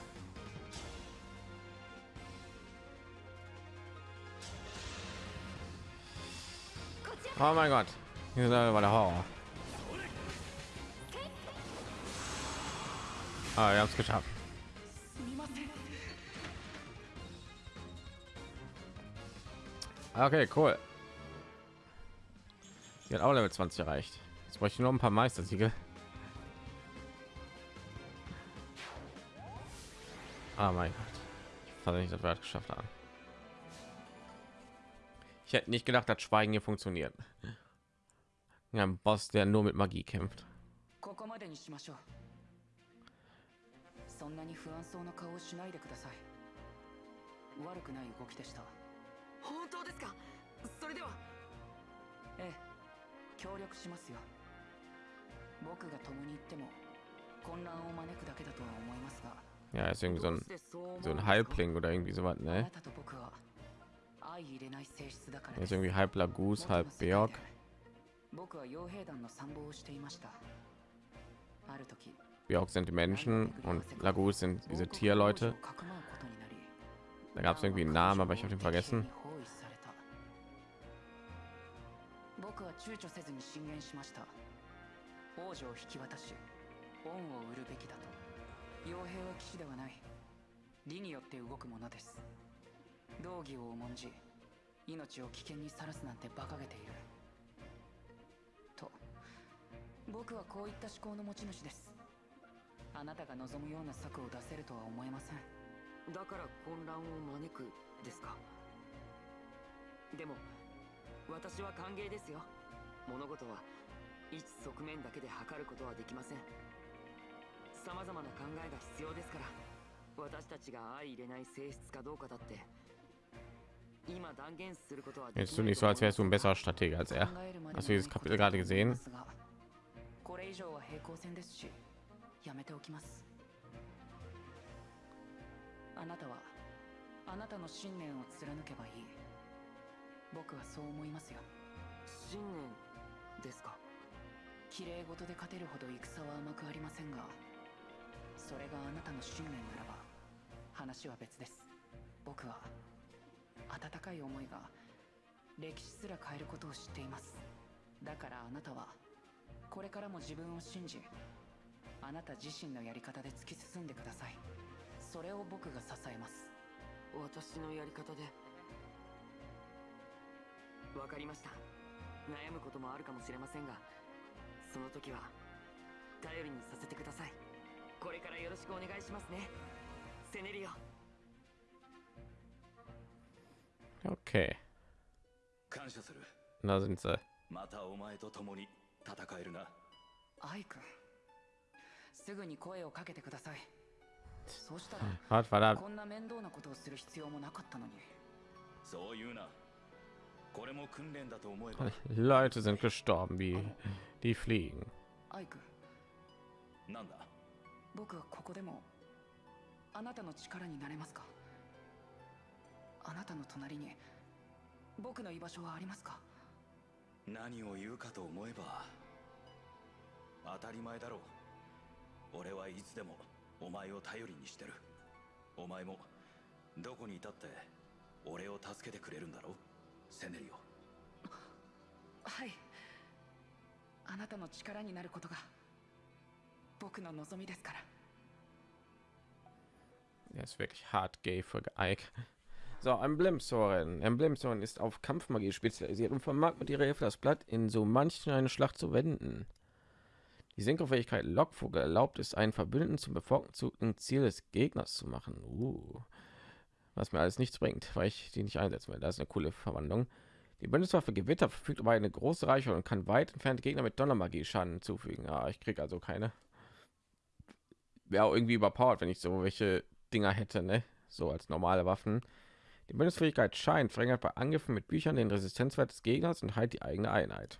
Oh mein Gott, hier war der Horror. Ah, wir haben es geschafft. Okay, cool. Sie hat auch Level 20 erreicht. Jetzt bräuchte ich nur ein paar Meistersiege. Ah mein Gott. Ich fand nicht, dass wir das geschafft haben. Ich hätte nicht gedacht, dass Schweigen hier funktioniert. Ja, ein Boss, der nur mit Magie kämpft. 本当ですかそれではええ協力しますよ僕が共に行っても混乱を招くだけだとは思いますが Ja, ist irgendwie so どう ein してそう思うん so です ein か Halbling oder irgendwie so was, あ ne? なたと僕は相入れない性質だから Er で ist す irgendwie halb Lagus, 元の halb 世界 Beorg. で僕は傭兵団の参謀をしていましたある時 Beorg sind die Menschen und Lagus sind diese Tierleute. Da gab es irgendwie einen Namen, aber ich habe den vergessen. 僕は躊躇せずに進言しました。王女を引き渡し恩を売るべきだと。傭兵は騎士ではない。理によって動くものです。道義を重んじ命を危険にさらすなんて馬鹿げている。と僕はこういった思考の持ち主です。あなたが望むような策を出せるとは思えません。だから混乱を招くですか？でも私は歓迎ですよ。物事は一側面だけで測ることはできません。様々な考えが必要ですから。私たちが相入れない性質かどうかだって今断言することはで Jetzt き du ない nicht と so, 思 als wärst す du ein besserer Stratege als er. 考えるまでも Hast du dieses Kapitel gerade gesehen? これ以上は平行線ですしやめておきますあなたはあなたの信念を貫けばいい僕はそう思いますよ。信念ですか？綺麗事で勝てるほど戦は甘くありませんがそれがあなたの信念ならば話は別です。僕は温かい思いが歴史すら変えることを知っています。だからあなたはこれからも自分を信じあなた自身のやり方で突き進んでください。それを僕が支えます。私のやり方でわかりました。悩むこともあるかもしれませんがその時は頼りにさせてください。これからよろしくお願いしますね。セネリオ。Okay, 感謝する。da sind sie. またお前と共に戦えるな。アイくんすぐに声をかけてください。そうしたら.こんな面倒なことをする必要もなかったのに。そう言うな Leute sind gestorben, wie die fliegen. 僕はここでもあなたの力になれますか？あなたの隣に。僕の居場所はありますか？何を言うかと思えば当たり前だろう。俺はいつでもお前を頼りにしてる。お前もどこにいたって俺を助けてくれるんだろう セネリオはいあなたの力になることが僕の望みですから Er ist wirklich hart gay für Ike. So, Emblemsoren. Emblemsoren ist auf Kampfmagie spezialisiert und vermag mit ihrer Hilfe das Blatt in so manchen eine Schlacht zu wenden. Die Senkofähigkeit Lockvogel erlaubt es, einen Verbündeten zum bevorzugten Ziel des Gegners zu machen. Uh. Was mir alles nichts bringt, weil ich die nicht einsetzen will. Das ist eine coole Verwandlung. Die Bündniswaffe Gewitter verfügt über eine große Reichweite und kann weit entfernte Gegner mit Donnermagie Schaden zufügen. Ah, ich kriege also keine. Wäre auch irgendwie überpowered, wenn ich so welche Dinger hätte, ne? So als normale Waffen. Die Bündnisfähigkeit scheint verringert bei Angriffen mit Büchern den Resistenzwert des Gegners und heilt die eigene Einheit.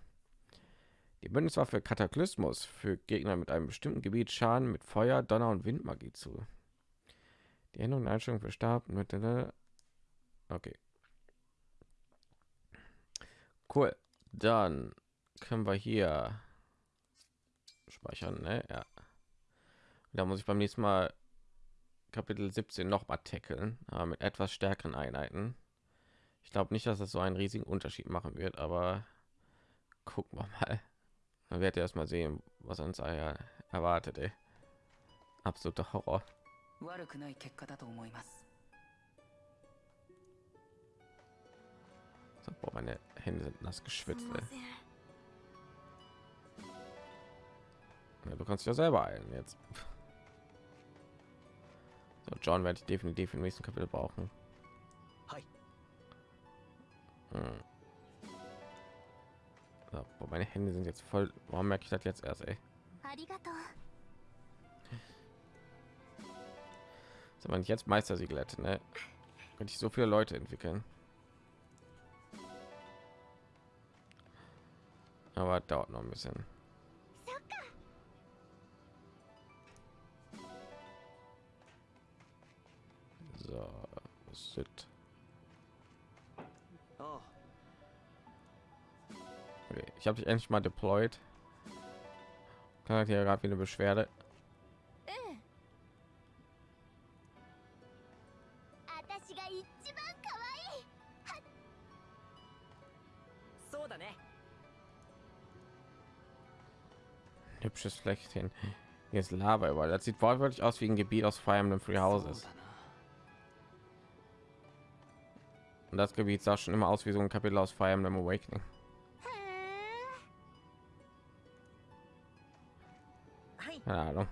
Die Bündniswaffe Kataklysmus fügt Gegner mit einem bestimmten Gebiet Schaden mit Feuer, Donner und Windmagie zu. Die Änderung der Einstellung für Stab mit Okay. Cool. Dann können wir hier speichern, ne? Ja. Da muss ich beim nächsten Mal Kapitel 17 noch mal tackeln, aber mit etwas stärkeren Einheiten. Ich glaube nicht, dass das so einen riesigen Unterschied machen wird, aber gucken wir mal. Dann werdet ihr erst mal sehen, was uns er- erwartet. Ey. Absoluter Horror. 悪くない結果だと思います So, boah, meine Hände sind nass す geschwitzt. みま Ey. せん Ja, du kannst dich ja selber eilen jetzt. So, John werde ich definitiv im nächsten Kapitel brauchen. はい Hm. So, boah, meine Hände sind jetzt voll. Warum merke ich das jetzt erst? Ey? Sind wir nicht jetzt Meistersiegel hätte, ne? Könnte ich so viele Leute entwickeln. Aber dauert noch ein bisschen. So, sit. Okay, ich habe dich endlich mal deployed. Kann hier gerade wieder Beschwerde. hübsches Flechtchen. Hier ist Lava überall. Das sieht wortwörtlich aus wie ein Gebiet aus Fire Emblem Free Houses. Und das Gebiet sah schon immer aus wie so ein Kapitel aus Fire Emblem Awakening. Keine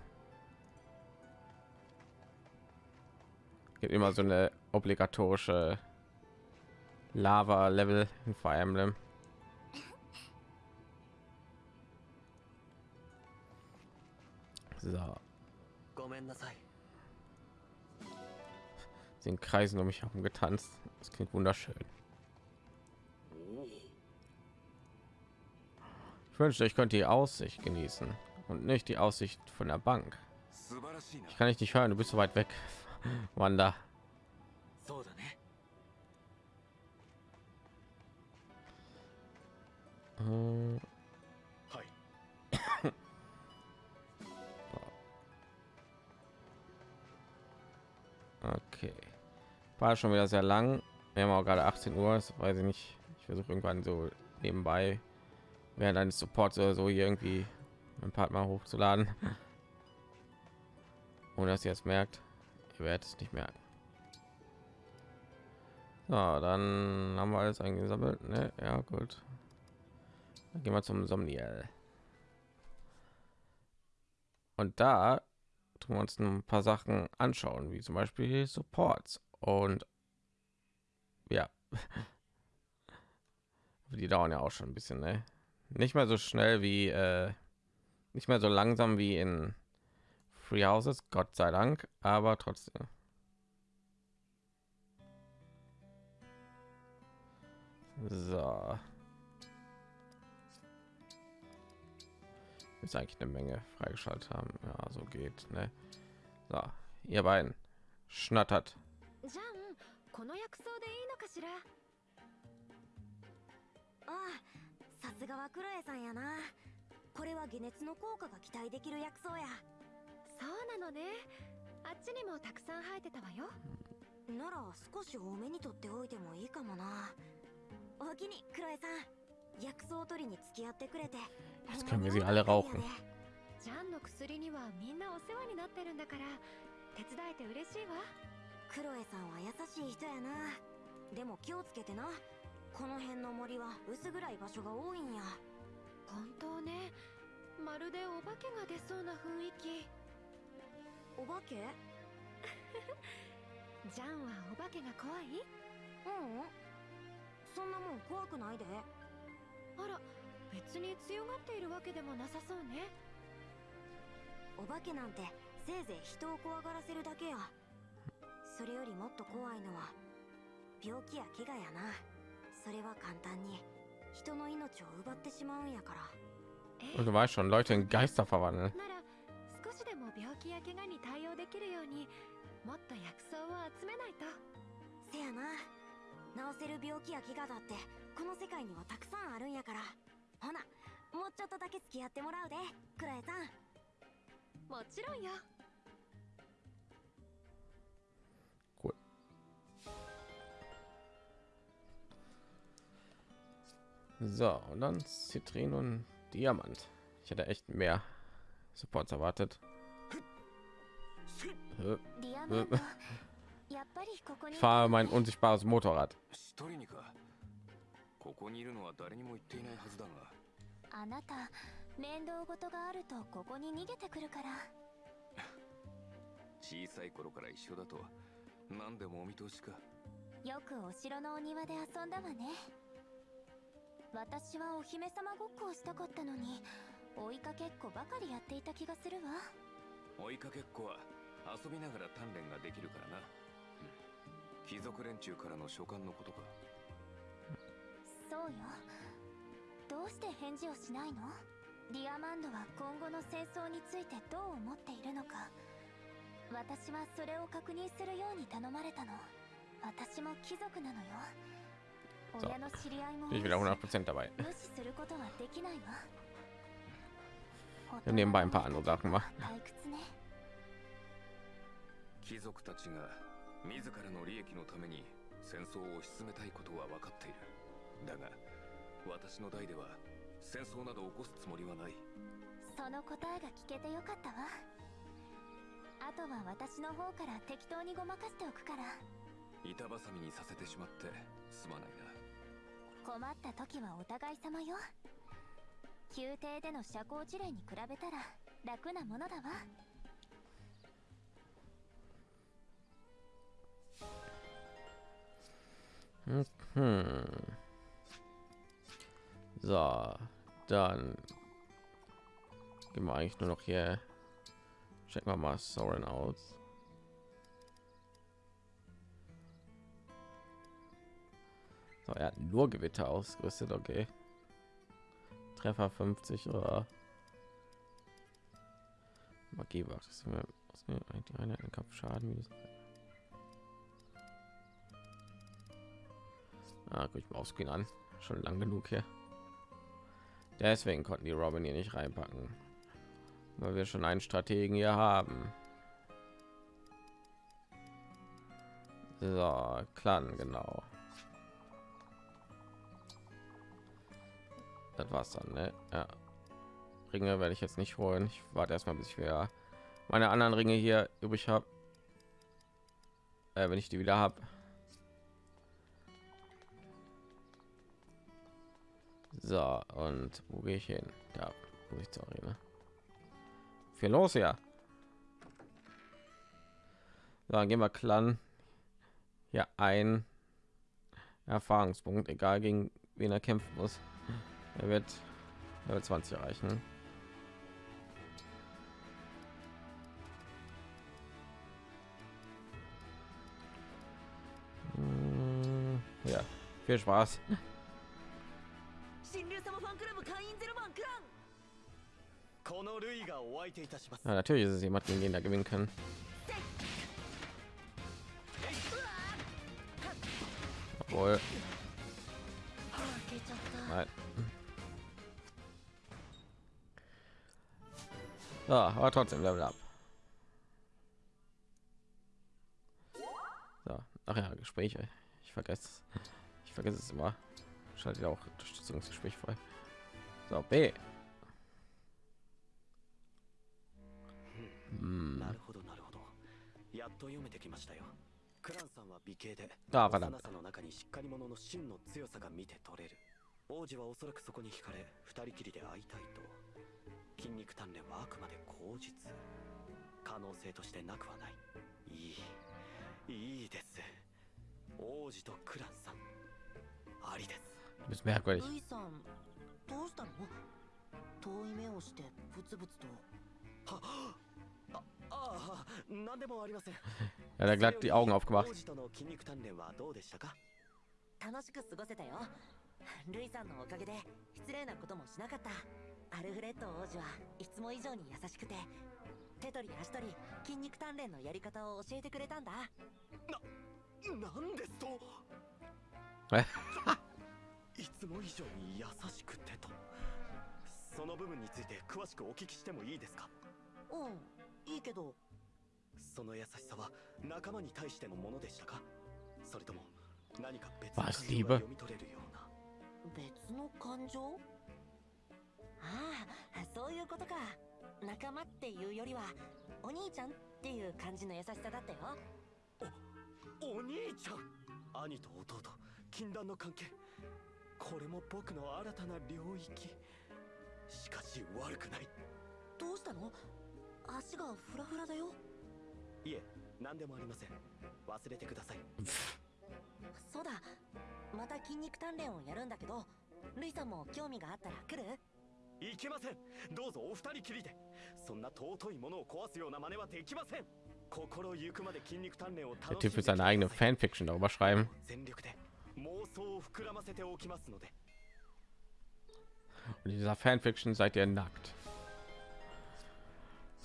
Gibt immer so eine obligatorische Lava-Level in Fire Emblem. So. Sie sind Kreisen um mich herum getanzt. Das klingt wunderschön. Ich wünschte, ich könnte die Aussicht genießen und nicht die Aussicht von der Bank. Ich kann dich nicht hören, du bist so weit weg, Wanda. Okay. War schon wieder sehr lang. Wir haben auch gerade 18 Uhr. Das weiß ich nicht. Ich versuche irgendwann so nebenbei während eines Supports oder so hier irgendwie ein Part mal hochzuladen. Ohne dass ihr es merkt. Ihr werdet es nicht merken. So, dann haben wir alles eingesammelt. Ne? Ja, gut. Dann gehen wir zum Somniel. Und da tun wir uns ein paar Sachen anschauen, wie zum Beispiel Supports und ja, die dauern ja auch schon ein bisschen, ne? Nicht mehr so schnell wie, äh, nicht mehr so langsam wie in Three Houses, Gott sei Dank, aber trotzdem. So. ist eigentlich eine Menge freigeschaltet haben. Ja, so geht ne? So, ihr やな.これは解熱の効果が期待できる薬草や.そうなのね.あっちにもたくさん生えてたわよ.なら少し多めにとっておいてもいいかもな.おきにクロエさん。薬草取りに付き合ってくれて。Jetzt können wir sie alle rauchen. ジャンの薬にはみんなお世話になってるんだから手伝えて嬉しいわ。クロエさんは優しい人やな。でも気をつけてな。この辺の森は薄暗い場所が多いんや。本当ね。まるでお化けが出そうな雰囲気。お化け？ジャンはお化けが怖い？ううん。そんなもん怖くないで。あら別に強がっているわけでもなさそうね。お化けなんてせいぜい人を怖がらせるだけやそれよりもっと怖いのは病気や怪我やな。それは簡単に人の命を奪ってしまうんやから。du weißt schon, Leute in Geister verwandeln. なら少しでも病気や怪我に対応できるようにもっと薬草を集めないと。せやな。治せる病気や怪我だってこの世界にはたくさんあるんやからほなもうちょっとだけ付き合ってもらうでクラエさんもちろんよ Cool. So, und dann Zitrin und Diamant. Ich hätte echt mehr Supports erwartet. Äh, ディアマンドやっぱりここに Ich fahre mein unsichtbares Motorrad. ここにいるのは誰にも言っていないはずだが。あなた面倒事があるとここに逃げてくるから。小さい頃から一緒だと何でもお見通しか。よくお城のお庭で遊んだわね。私はお姫様ごっこをしたかったのに追いかけっこばかりやっていた気がするわ。追いかけっこは遊びながら鍛錬ができるからな、うん。貴族連中からの書簡のことかそうよ。どうして返事をしないの？ディアマンドは今後の戦争についてどう思っているのか。私はそれを確認するように頼まれたの。私も貴族なのよ。親の知り合いも Bin ich wieder 100% dabei. 無視することはできないわ。Wir haben nebenbei ein paar andere Sachen gemacht. 退屈ね。貴族たちが自らの利益のために戦争を進めたいことは分かっているだが私の代では戦争など起こすつもりはない。その答えが聞けてよかったわ。あとは私の方から適当にごまかしておくから。板挟みにさせてしまってすまないな。困った時はお互い様よ。宮廷での社交辞令に比べたら楽なものだわ。Hm. So, dann gehen wir eigentlich nur noch hier. Checken wir mal Soren aus. So, er hat nur Gewitter ausgerüstet, okay. Treffer 50 oder Magie war das mir die Einheiten Kampfschaden Ah, guck ich mal ausgehen an. Schon lang genug hier. Deswegen konnten die Robin hier nicht reinpacken, weil wir schon einen Strategen hier haben. So, Clan, genau. Das war's dann, ne? Ja. Ringe werde ich jetzt nicht holen. Ich warte erstmal, bis ich wieder meine anderen Ringe hier übrig habe. Äh, wenn ich die wieder habe. So, und wo gehe ich hin? Da muss ich zu Arena. Viel los ja. So, dann gehen wir Clan ja ein Erfahrungspunkt, egal gegen wen er kämpfen muss. Er wird, er wird 20 erreichen. Hm, ja, viel Spaß. Ja, natürlich ist es jemand, gegen den da gewinnen können. Obwohl. Nein. Ja, aber trotzdem Level ab. So, ach ja, Gespräche. Ich vergesse. Ich vergesse es immer. Schaltet auch Unterstützungsgespräch frei. So, B. うん。なるほどなるほど。やっと読めてきましたよ。クランさんは美形であわかった。幼さの中にしっかり者の真の強さが見て取れる。王子はおそらくそこに惹かれ二人きりで会いたいと。筋肉鍛錬はあくまで口実。可能性としてなくはない。いいいいです。王子とクランさん。ありです。Du bist merkwürdig. ルイさんどうしたの？遠い目をしてブツブツと。はあああ何でもありません。Ja, der glatt die Augen aufgemacht. 王子との筋肉鍛錬はどうでしたか？楽しく過ごせたよ。ルイさんのおかげで失礼なこともしなかった。アルフレッド王子はいつも以上に優しくて手取り足取り筋肉鍛錬のやり方を教えてくれたんだ。なんですと？え？いつも以上に優しくてと。その部分について詳しくお聞きしてもいいですか？うんいいけど。その優しさは仲間に対してのものでしたか？それとも何か別の感情?が読み取れるような？別の感情？ああそういうことか。仲間っていうよりはお兄ちゃんっていう感じの優しさだったよ。お兄ちゃん？兄と弟禁断の関係。これも僕の新たな領域。しかし悪くない。どうしたの？足がフラフラだよ。いえ何でもありません。忘れてください。そうだ。また筋肉鍛錬をやるんだけどルイさんも興味があったら来る？いけません。どうぞお二人きりで。そんな尊いものを壊すような真似はできません。心ゆくまで筋肉鍛錬を Der 楽しん Typ で will seine eigene きてください。Fanfiction darüber schreiben. 全力で妄想を膨らませておきますので。Und in dieser Fanfiction seid ihr nackt.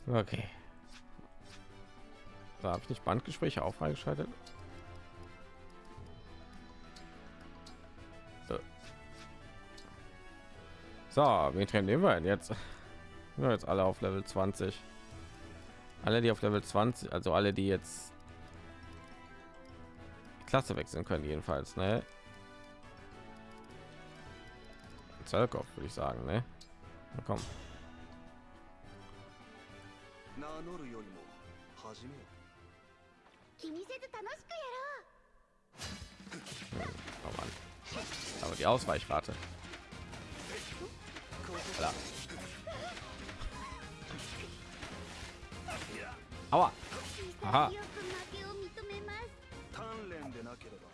Okay. Da habe ich nicht Bandgespräche auch freigeschaltet. So. Wen trainieren wir jetzt? Ja, jetzt alle auf Level 20. Alle, die auf Level 20, also alle, die jetzt Klasse wechseln können, jedenfalls, ne? Zölkov, würde ich sagen, ne? Na komm 名乗るよりも始めよ気にせず楽しくやろう Oh Mann. Aber die Ausweichrate. Klar. Aua. Aha. 鍛錬でなければ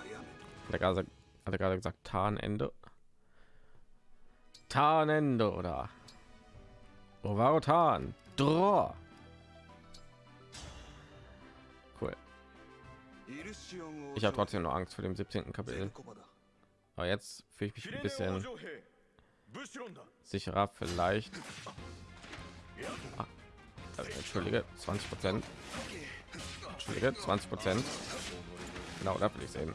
あやめ Hat er gerade, hat er gerade gesagt Tarnende? Tarnende oder Ovaro Tarn. Draw. Cool. Ich habe trotzdem noch Angst vor dem 17. Kapitel. Aber jetzt fühle ich mich ein bisschen sicherer vielleicht. Ah, äh, entschuldige, 20 Prozent. Entschuldige, 20 Prozent. Genau, da will ich sehen.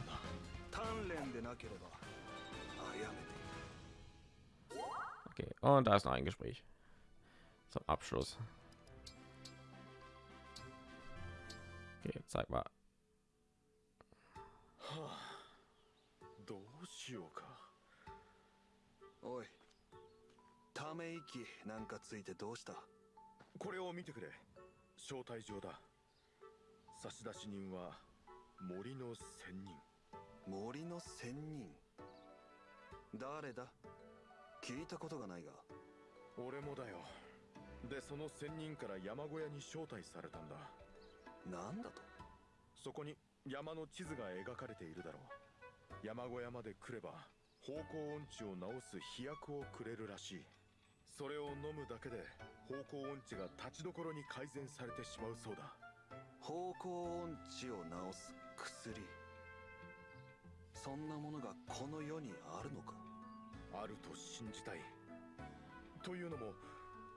Okay, und da ist noch ein Gespräch. Zum abschluss okay zeig mal どうしようか。おいため息なんかついてどうした？これを見てくれ。招待状だ。差出人は森の仙人。森の仙人？誰だ？聞いたことがないが。俺もだよでその仙人から山小屋に招待されたんだ。なんだと？そこに山の地図が描かれているだろう。山小屋まで来れば方向音痴を治す飛薬をくれるらしい。それを飲むだけで方向音痴が立ちどころに改善されてしまうそうだ。方向音痴を治す薬？そんなものがこの世にあるのか？あると信じたい。というのも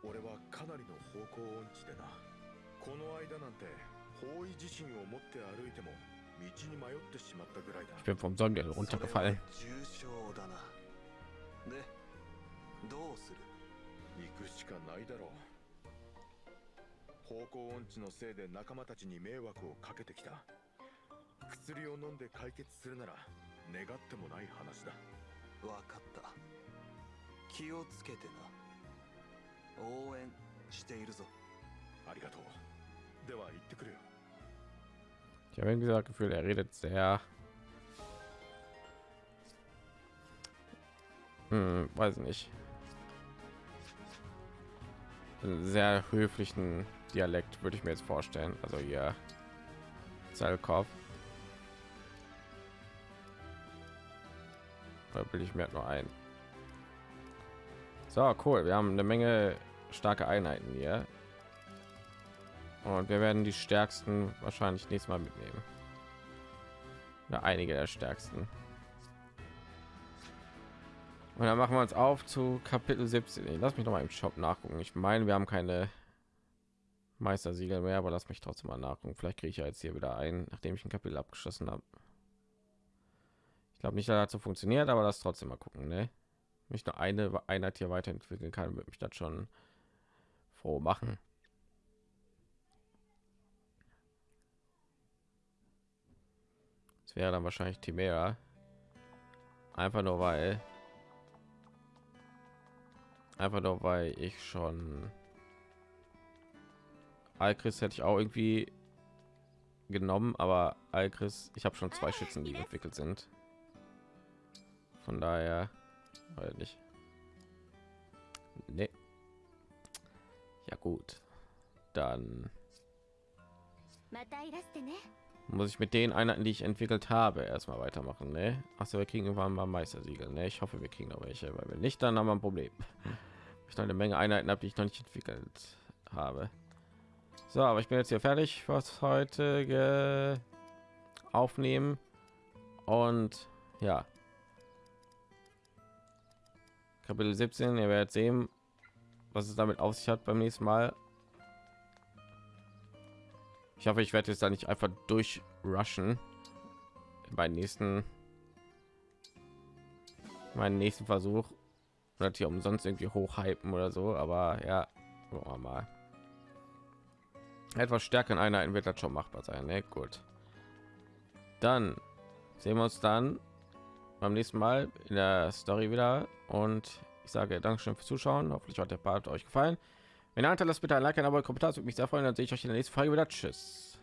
俺はかなりの方向音痴でな。この間なんて方位自身を持って歩いても道に迷ってしまったぐらいだ。Ich bin vom は runtergefallen. 重症だな。でどうする？行くしかないだろう。方向音痴のせいで仲間たちに迷惑をかけてきた。薬を飲んで解決するなら願ってもない話だ。わかった。気をつけてな応援しているぞありがとうでは行ってくるよ Ich habe irgendwie das Gefühl, er redet sehr. Hm, weiß nicht. Einen sehr höflichen Dialekt würde ich mir jetzt vorstellen. Also hier Zalkov. Da will ich mir nur ein. So, cool. Wir haben eine Menge starke Einheiten hier. Und wir werden die stärksten wahrscheinlich nächstes Mal mitnehmen. Oder einige der stärksten. Und dann machen wir uns auf zu Kapitel 17. Ich lass mich noch mal im Shop nachgucken. Ich meine, wir haben keine Meistersiegel mehr, aber lass mich trotzdem mal nachgucken. Vielleicht kriege ich ja jetzt hier wieder ein, nachdem ich ein Kapitel abgeschlossen habe. Ich glaube nicht, dass das so funktioniert, aber das trotzdem mal gucken. Ne? Mich nur eine Einheit hier weiterentwickeln kann, wird mich das schon froh machen. Das wäre dann wahrscheinlich Timera. Einfach nur weil einfach nur weil ich schon Alchris hätte ich auch irgendwie genommen, aber Alchris, ich habe schon zwei Schützen, die entwickelt sind. Von daher, oder nicht? Nee. Ja gut. Dann muss ich mit den Einheiten, die ich entwickelt habe, erstmal weitermachen. Ne? Achso, wir kriegen irgendwann mal Meistersiegel. Ne? Ich hoffe, wir kriegen noch welche, weil wir nicht, dann haben wir ein Problem. Hm. Ich noch eine Menge Einheiten habe, die ich noch nicht entwickelt habe. So, aber ich bin jetzt hier fertig, was heute aufnehmen und ja. Kapitel 17, ihr werdet sehen, was es damit auf sich hat beim nächsten Mal. Ich hoffe, ich werde jetzt da nicht einfach durchrushen beim nächsten meinen nächsten Versuch oder hier umsonst irgendwie hochhypen oder so, aber ja, gucken wir mal. Etwas stärker in Einheiten wird das schon machbar sein. Ne? Gut. Dann sehen wir uns dann beim nächsten Mal in der Story wieder und ich sage Dankeschön fürs Zuschauen. Hoffentlich hat der Part euch gefallen. Wenn ihr lasst bitte ein Like, ein Abo, ein Kommentar, das würde mich sehr freuen. Dann sehe ich euch in der nächsten Folge wieder. Tschüss.